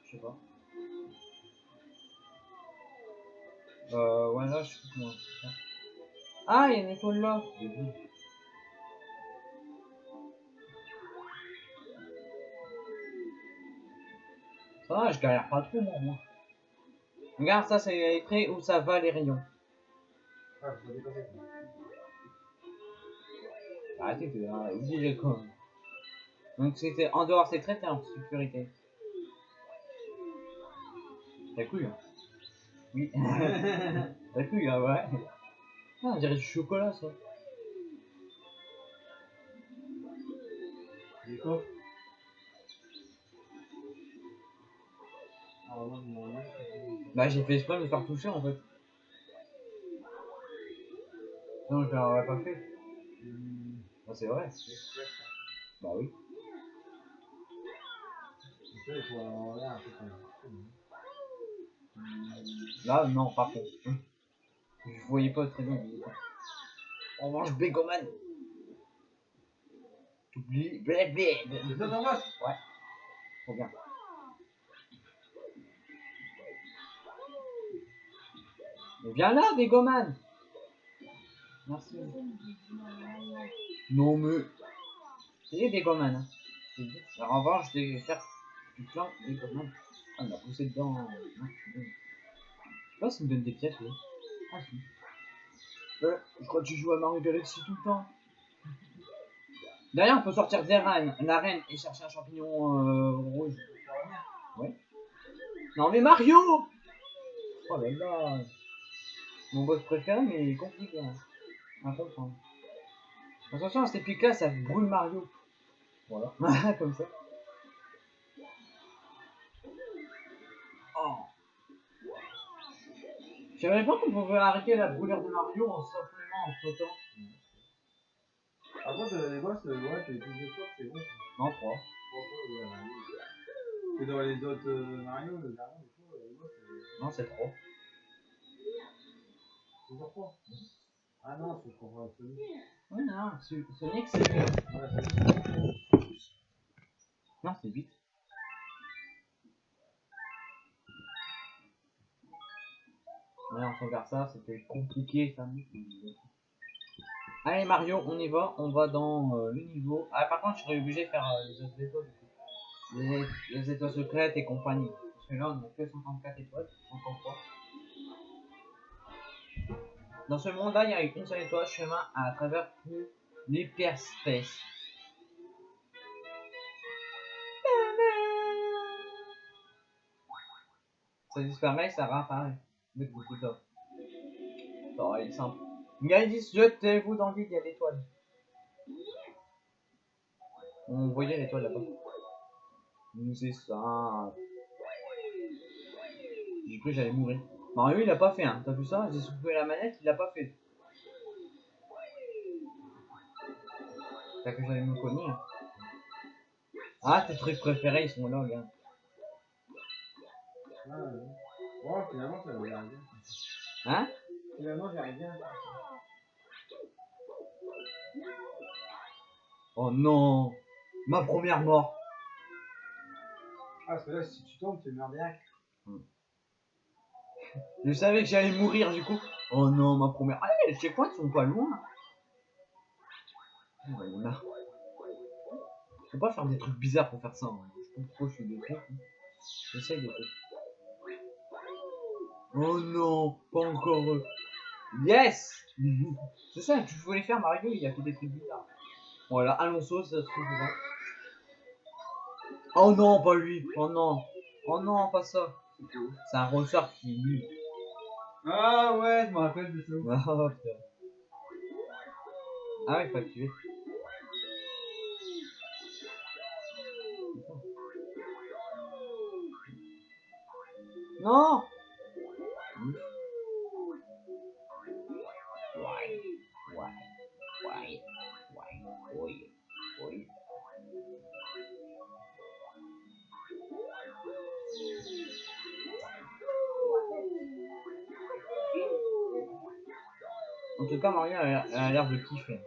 Je sais pas. Euh, ouais, là, je sais pas comment faire. Ah, il y a une étoile là. Ça va, je galère pas trop, moi. moi. Regarde, ça, c'est écrit où ça va les rayons. Ah, quoi. Arrêtez de ah, oubliez quoi. Donc c'était en dehors c'est très t'es en sécurité. T'as couille hein Oui. T'as couille hein, ouais. Ah, on dirait du chocolat ça. Ah Bah j'ai fait exprès de me faire toucher en fait. Non je l'aurais pas fait. Bah, c'est vrai. Bah oui. Là non par contre. Je voyais pas très bien. On mange Begoman. T'oublies Bled. C'est ça Ouais. Trop bien. Mais viens là, Dégoman Merci. Non, mais. C'est Dégoman. Hein. C'est. Alors, en revanche, je vais faire du plan Dégoman. Ah, il m'a poussé dedans. Je sais pas s'il me donne des pièces, lui. Ah, si. Euh, je crois que tu joues à Mario Galaxy tout le temps. D'ailleurs, on peut sortir des reines, l'arène et chercher un champignon euh, rouge. Ouais. Non mais Mario Oh là là Mon boss préféré mais il est compliqué hein. à comprendre. Attention à cette épique là, ça brûle Mario. Voilà, comme ça. Oh Je savais pas qu'on pouvait arrêter la brûlure de Mario en simplement en contre, euh, les boss, ouais, t'es plus de fois, c'est bon. Non, 3. Trois fois, ouais, ouais. Que dans les autres euh, Mario, le dernier, des fois, les boss, c'est Non, c'est 3. toujours trois. Ah non, c'est pour euh, Sonic. Ouais, non, Sonic c'est mieux. Ouais, c'est Non, c'est 8. Ouais, on regarde ça, c'était compliqué ça. Allez Mario, on y va, on va dans euh, le niveau. Ah par contre je serais obligé de faire euh, les autres étoiles. Les, les étoiles secrètes et compagnie. Parce que là on a que 54 étoiles, 53. Dans ce monde-là, il y a une seule étoile, chemin à travers tout l'hyperspace. Ça disparaît, ça réapparaît. Mais beaucoup ça. Ça va être simple. Disent jetez-vous dans le vide, il y a l'étoile. On voyait l'étoile là-bas. C'est ça. J'ai cru que j'allais mourir. Mario il a pas fait un, t'as vu ça? J'ai soufflé la manette, il a pas fait. T'as que j'allais me cogner. hein. Ah tes trucs préférés ils sont là gars. Ah, ouais. Ouais, finalement, ça j'arrive bien. Hein? Finalement, j'arrive bien. Oh non Ma première mort Ah, parce que là, si tu tombes, tu meurs direct. Je savais que j'allais mourir du coup. Oh non, ma première. Ah, les checkpoints sont pas loin. Oh, il y en a. Faut pas faire des trucs bizarres pour faire ça. Je pourquoi je trucs. hein. Oh non, pas encore eux. Yes C'est ça, tu voulais faire Mario, il a fait des trucs bizarres. Voilà, Alonso, ça se trouve. Oh non, pas lui. Oh non. Oh non, pas ça. C'est un ressort qui est nul. Ah ouais, je me rappelle de ça. Ah putain. Ah ouais, faut activer. Non Why? Tout cas, Mario a l'air- de kiffer.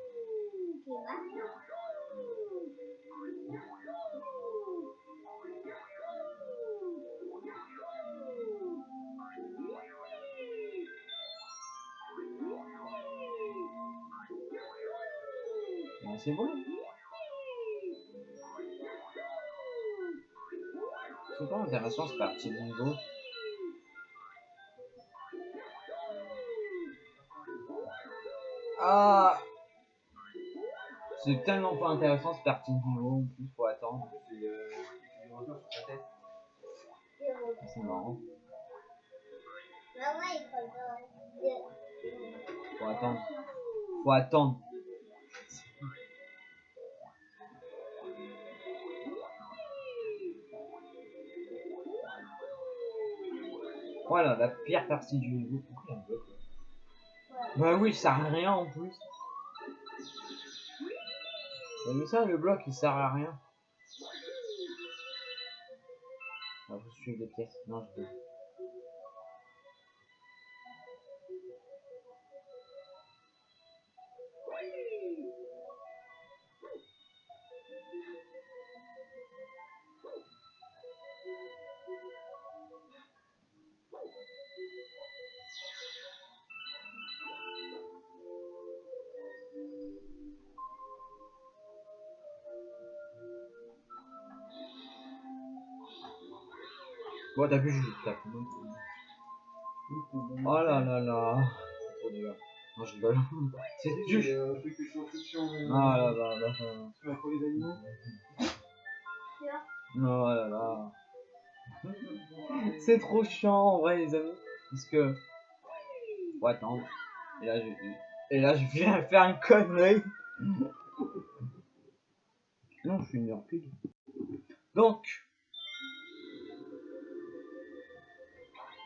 Bon, c'est bon. C'est pas intéressant ce parti de niveau. C'est tellement pas intéressant ce parti de niveau, en plus faut attendre. C'est euh, tête. C'est marrant. Faut attendre. Faut attendre. Voilà, la pire partie du a là? Bah oui, ça à rien en plus. Vu ça, le bloc il sert à rien. Ah, vous suivez des pièces. Non, je peux. Bon, t'as vu, je tape. Oh là là là. Oh, les gars. Non, je rigole. C'est juste. Un truc de science-fiction. euh, Ah là là là. là. Sur la les animaux. Oh là là. C'est trop chiant en vrai les amis. Parce que. Faut attendre. Et là je. Et là je viens faire une connerie. Non, je suis une pile. Donc.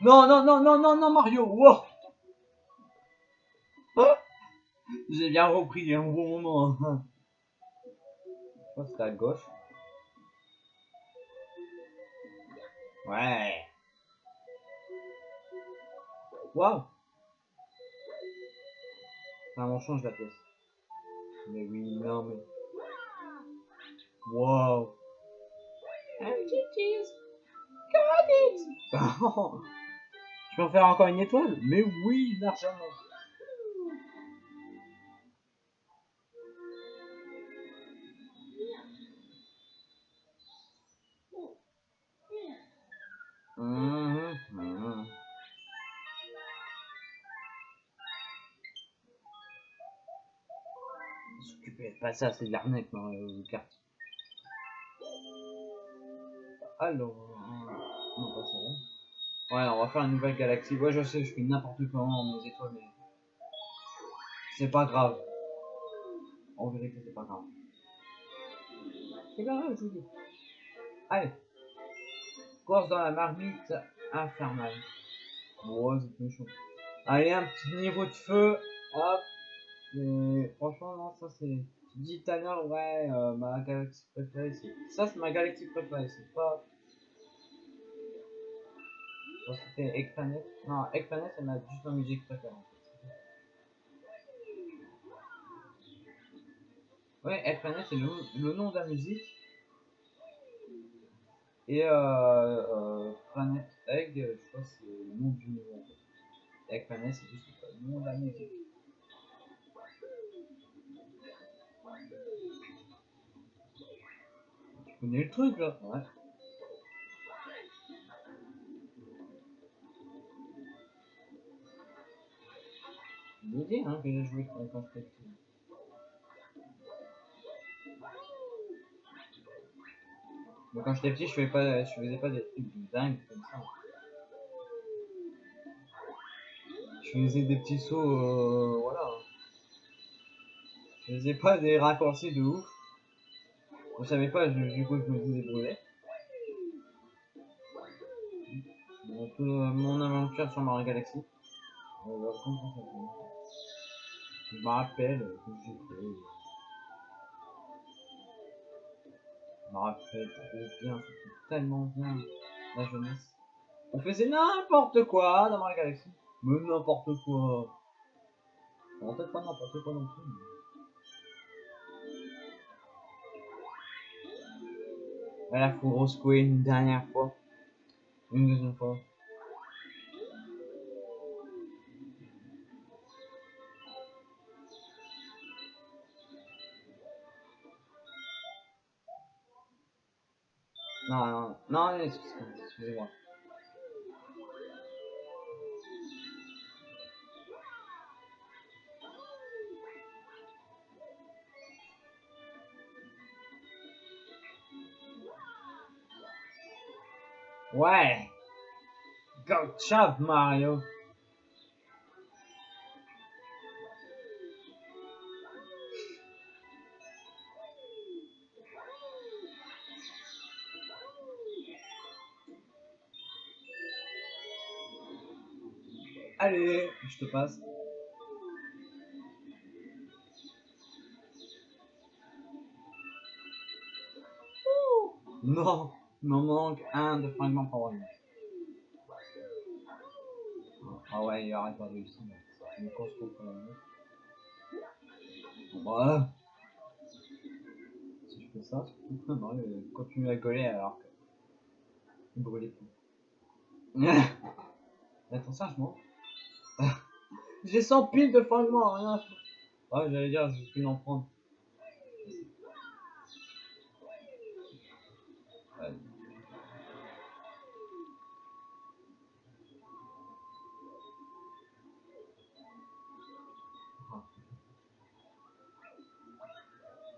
Non, non, non, non, non, non, Mario, wow Oh J'ai bien repris un bon moment. hein. Je crois que c'était à gauche. Ouais. Waouh. Ah, on change la pièce. Mais oui, non, mais. Got it. Peux faire encore une étoile Mais oui, largement. S'occuper de pas ça, c'est de l'arnaque, Mario Kart. Alors, euh, non pas ça. Ouais, on va faire une nouvelle galaxie. Ouais, je sais, je fais n'importe comment en mes étoiles, mais c'est pas grave. En vérité, c'est pas grave. C'est pas grave, je vous dis. Allez. Course dans la marmite infernale. Ouais, c'est méchant. Allez, un petit niveau de feu. Hop. Et franchement, non, ça c'est. Tu dis tout à l'heure, ouais, euh, ma galaxie préférée, c'est. Ça, c'est ma galaxie préférée, c'est pas. C'était Explanet. Non, Explanet, c'est ma juste ma musique préférée. en. Ouais, Explanet, c'est le, nom de la musique. Et euh, euh, Planet Egg, je crois que c'est le nom du niveau. en fait. Egg Planet, c'est juste le nom de la musique. Tu connais le truc là? Ouais. Dis hein, que j'ai joué j'étais petit. Mais quand j'étais petit, je faisais pas, je faisais pas des trucs de dingue comme ça. Je faisais des petits sauts, euh, voilà. Je faisais pas des raccourcis de ouf. Je savais pas, du coup, je me faisais brûler. Mon aventure sur Mario Galaxy. Je me rappelle que j'ai fait. Je me rappelle trop bien, c'était tellement bien la jeunesse. On faisait n'importe quoi dans Mario Galaxy. Mais n'importe quoi. Bon, peut-être pas n'importe quoi non plus. mais- Voilà, faut rescouer une dernière fois. Une deuxième fois. Non, non, non, excuse- excusez-moi. Ouais. Good job, Mario. Je te passe. Non, il m'en manque un de fragment pour rien. Ah ouais, il arrête pas de réussir. C'est une contre la montre. Voilà. Si je fais ça, non, il continue à coller alors que. Plus. Attends, ça, je m'en. J'ai 100 piles de fragments, rien. Ouais, j'allais dire, j'ai pu en prendre.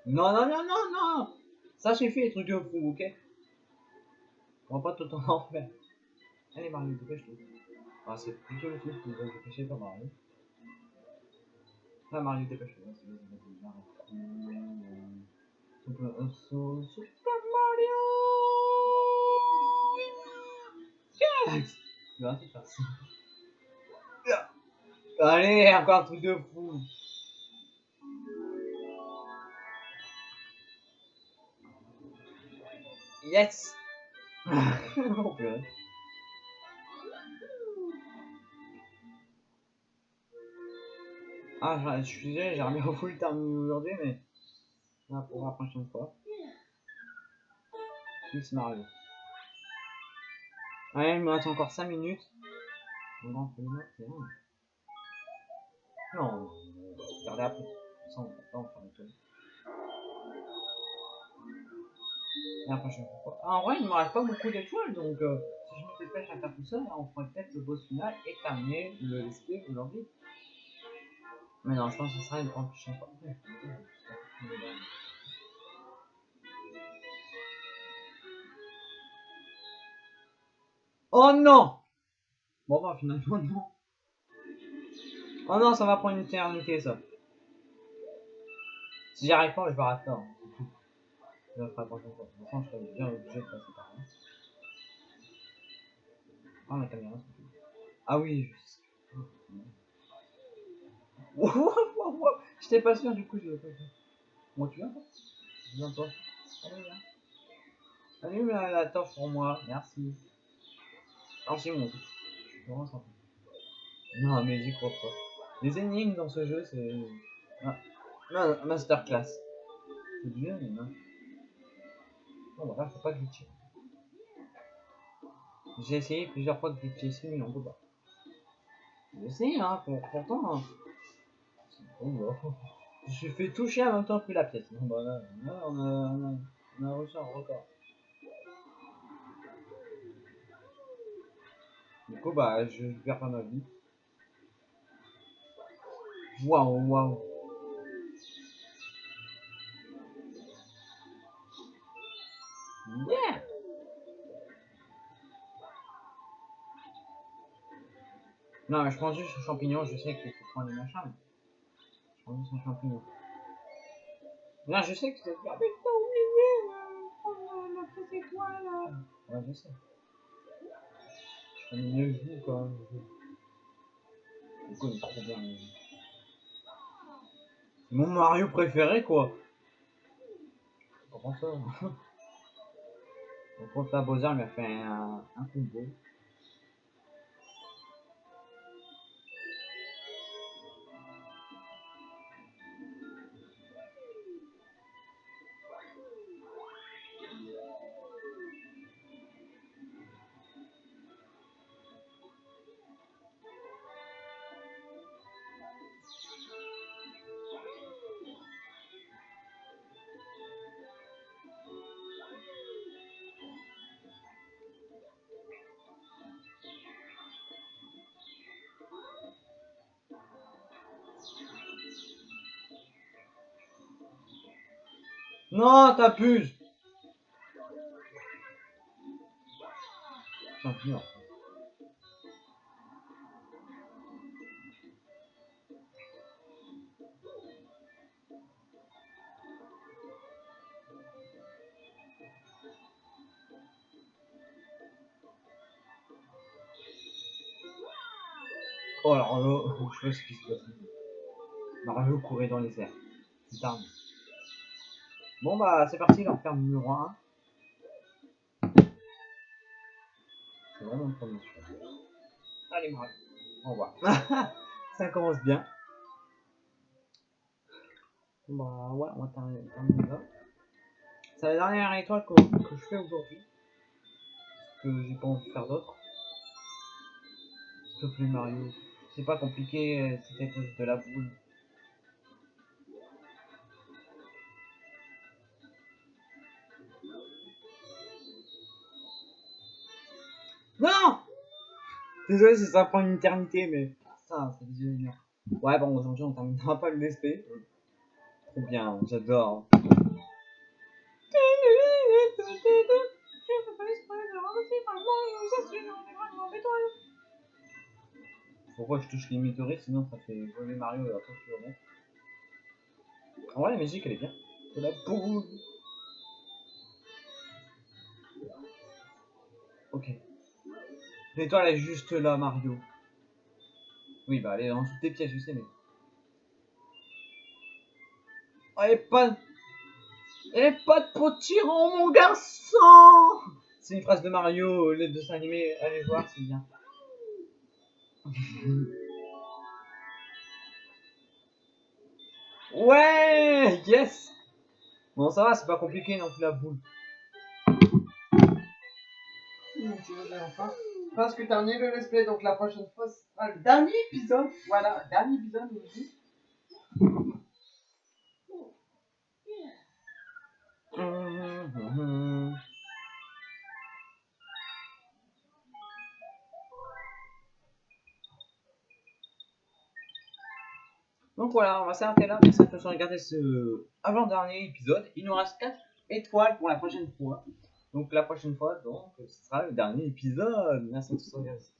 Non, non, non, non, non Ça suffit les trucs de fou, ok? On va pas tout le temps en faire. Allez Mario, dépêche-toi. Ah, c'est plutôt le truc que vous avez pas Mario. Hein. Ah Mario, dépêche-toi. Vas-y, vas-y, Mario. Super, Mario Yes Tu vas faire ça. Allez, encore un truc de fou. Yes Oh. Ah, je- suis désolé, j'ai remis au full terminé aujourd'hui, mais là pour la prochaine fois. Plus Mario. Ouais, il me reste encore 5 minutes. On. Non, on va après. Ça, on va pas en faire tonne. Et la prochaine fois. Ah, en vrai, il me reste pas beaucoup d'étoiles, donc euh, si je me dépêche à faire tout ça, on pourrait peut-être le boss final et terminer le SP aujourd'hui. Mais non, je pense que ce sera une prochaine fois. Oh non Bon bah finalement non. Oh non, ça va prendre une éternité ça. Si j'y arrive pas, je vais arrêter. Je ferai la prochaine fois. De toute façon, je serai bien obligé de passer par là. Ah, la caméra. Ah oui, je sais. Wow, wow, wow. J'étais pas sûr, du coup, je l'ai pas fait. Bon, tu viens, toi? Viens, toi. Allez, viens. Allume la, torche pour moi, merci. Je suis vraiment sympa. Non, mais j'y crois pas. Les énigmes dans ce jeu, c'est. Ah. Ma- Masterclass. C'est bien, mais non. Bon, voilà, faut pas glitcher. J'ai essayé plusieurs fois de glitcher ici, mais on peut pas. J'ai essayé, hein, pour, pourtant. hein. Bah. Je suis fait toucher en même temps que la pièce. Bon, bah là, là, on, a, on, a, reçu un record. Du coup, bah, je, perds pas ma vie. Waouh, waouh. Yeah! Non, mais je prends juste un champignon, je sais qu'il faut prendre les machins, je juste un champignon. Là, je sais que c'est faire, mais t'as oublié, la petite étoile, là. Ouais, je sais. Je connais mieux le goût, quand même. Je connais trop bien le jeu. C'est mon Mario préféré, quoi. Comment ça Donc, contre la Bowser, m'a fait un, un combo. Non, t'abuses. Oh alors là, je sais pas ce qui se passe. Mario courait dans les airs. Putain. Bon bah c'est parti, l'enfer numéro 1. C'est vraiment le premier. Allez Mario, au revoir. Ça commence bien. Bah ouais, on va terminer terminer là. C'est la dernière étoile que, que je fais aujourd'hui. Parce que j'ai pas envie de faire d'autres. S'il te plaît Mario. C'est pas compliqué, euh, c'était à cause de la boule. Désolé si ça prend une éternité, mais ça, c'est dur. Ouais, bon, aujourd'hui on terminera pas le DSP. Trop bien, j'adore. Pourquoi je touche les météorites sinon ça fait voler Mario et après tu remontes. En vrai la musique elle est bien. C'est la boule. Ok. L'étoile est juste là Mario. Oui bah elle est en dessous de tes pièges je sais mais. Oh et pas et pas de potiron mon garçon C'est une phrase de Mario, les dessins animés, allez voir c'est bien. Ouais, yes. Bon, ça va, c'est pas compliqué non plus la boule. Tu pense que terminé le let's play, donc la prochaine fois sera le dernier épisode. Voilà, dernier épisode aussi. Donc voilà, on va s'arrêter là. Merci de avoir regardé ce avant-dernier épisode. Il nous reste 4 étoiles pour la prochaine fois. Donc la prochaine fois, donc, ce sera le dernier épisode. Merci regardé cet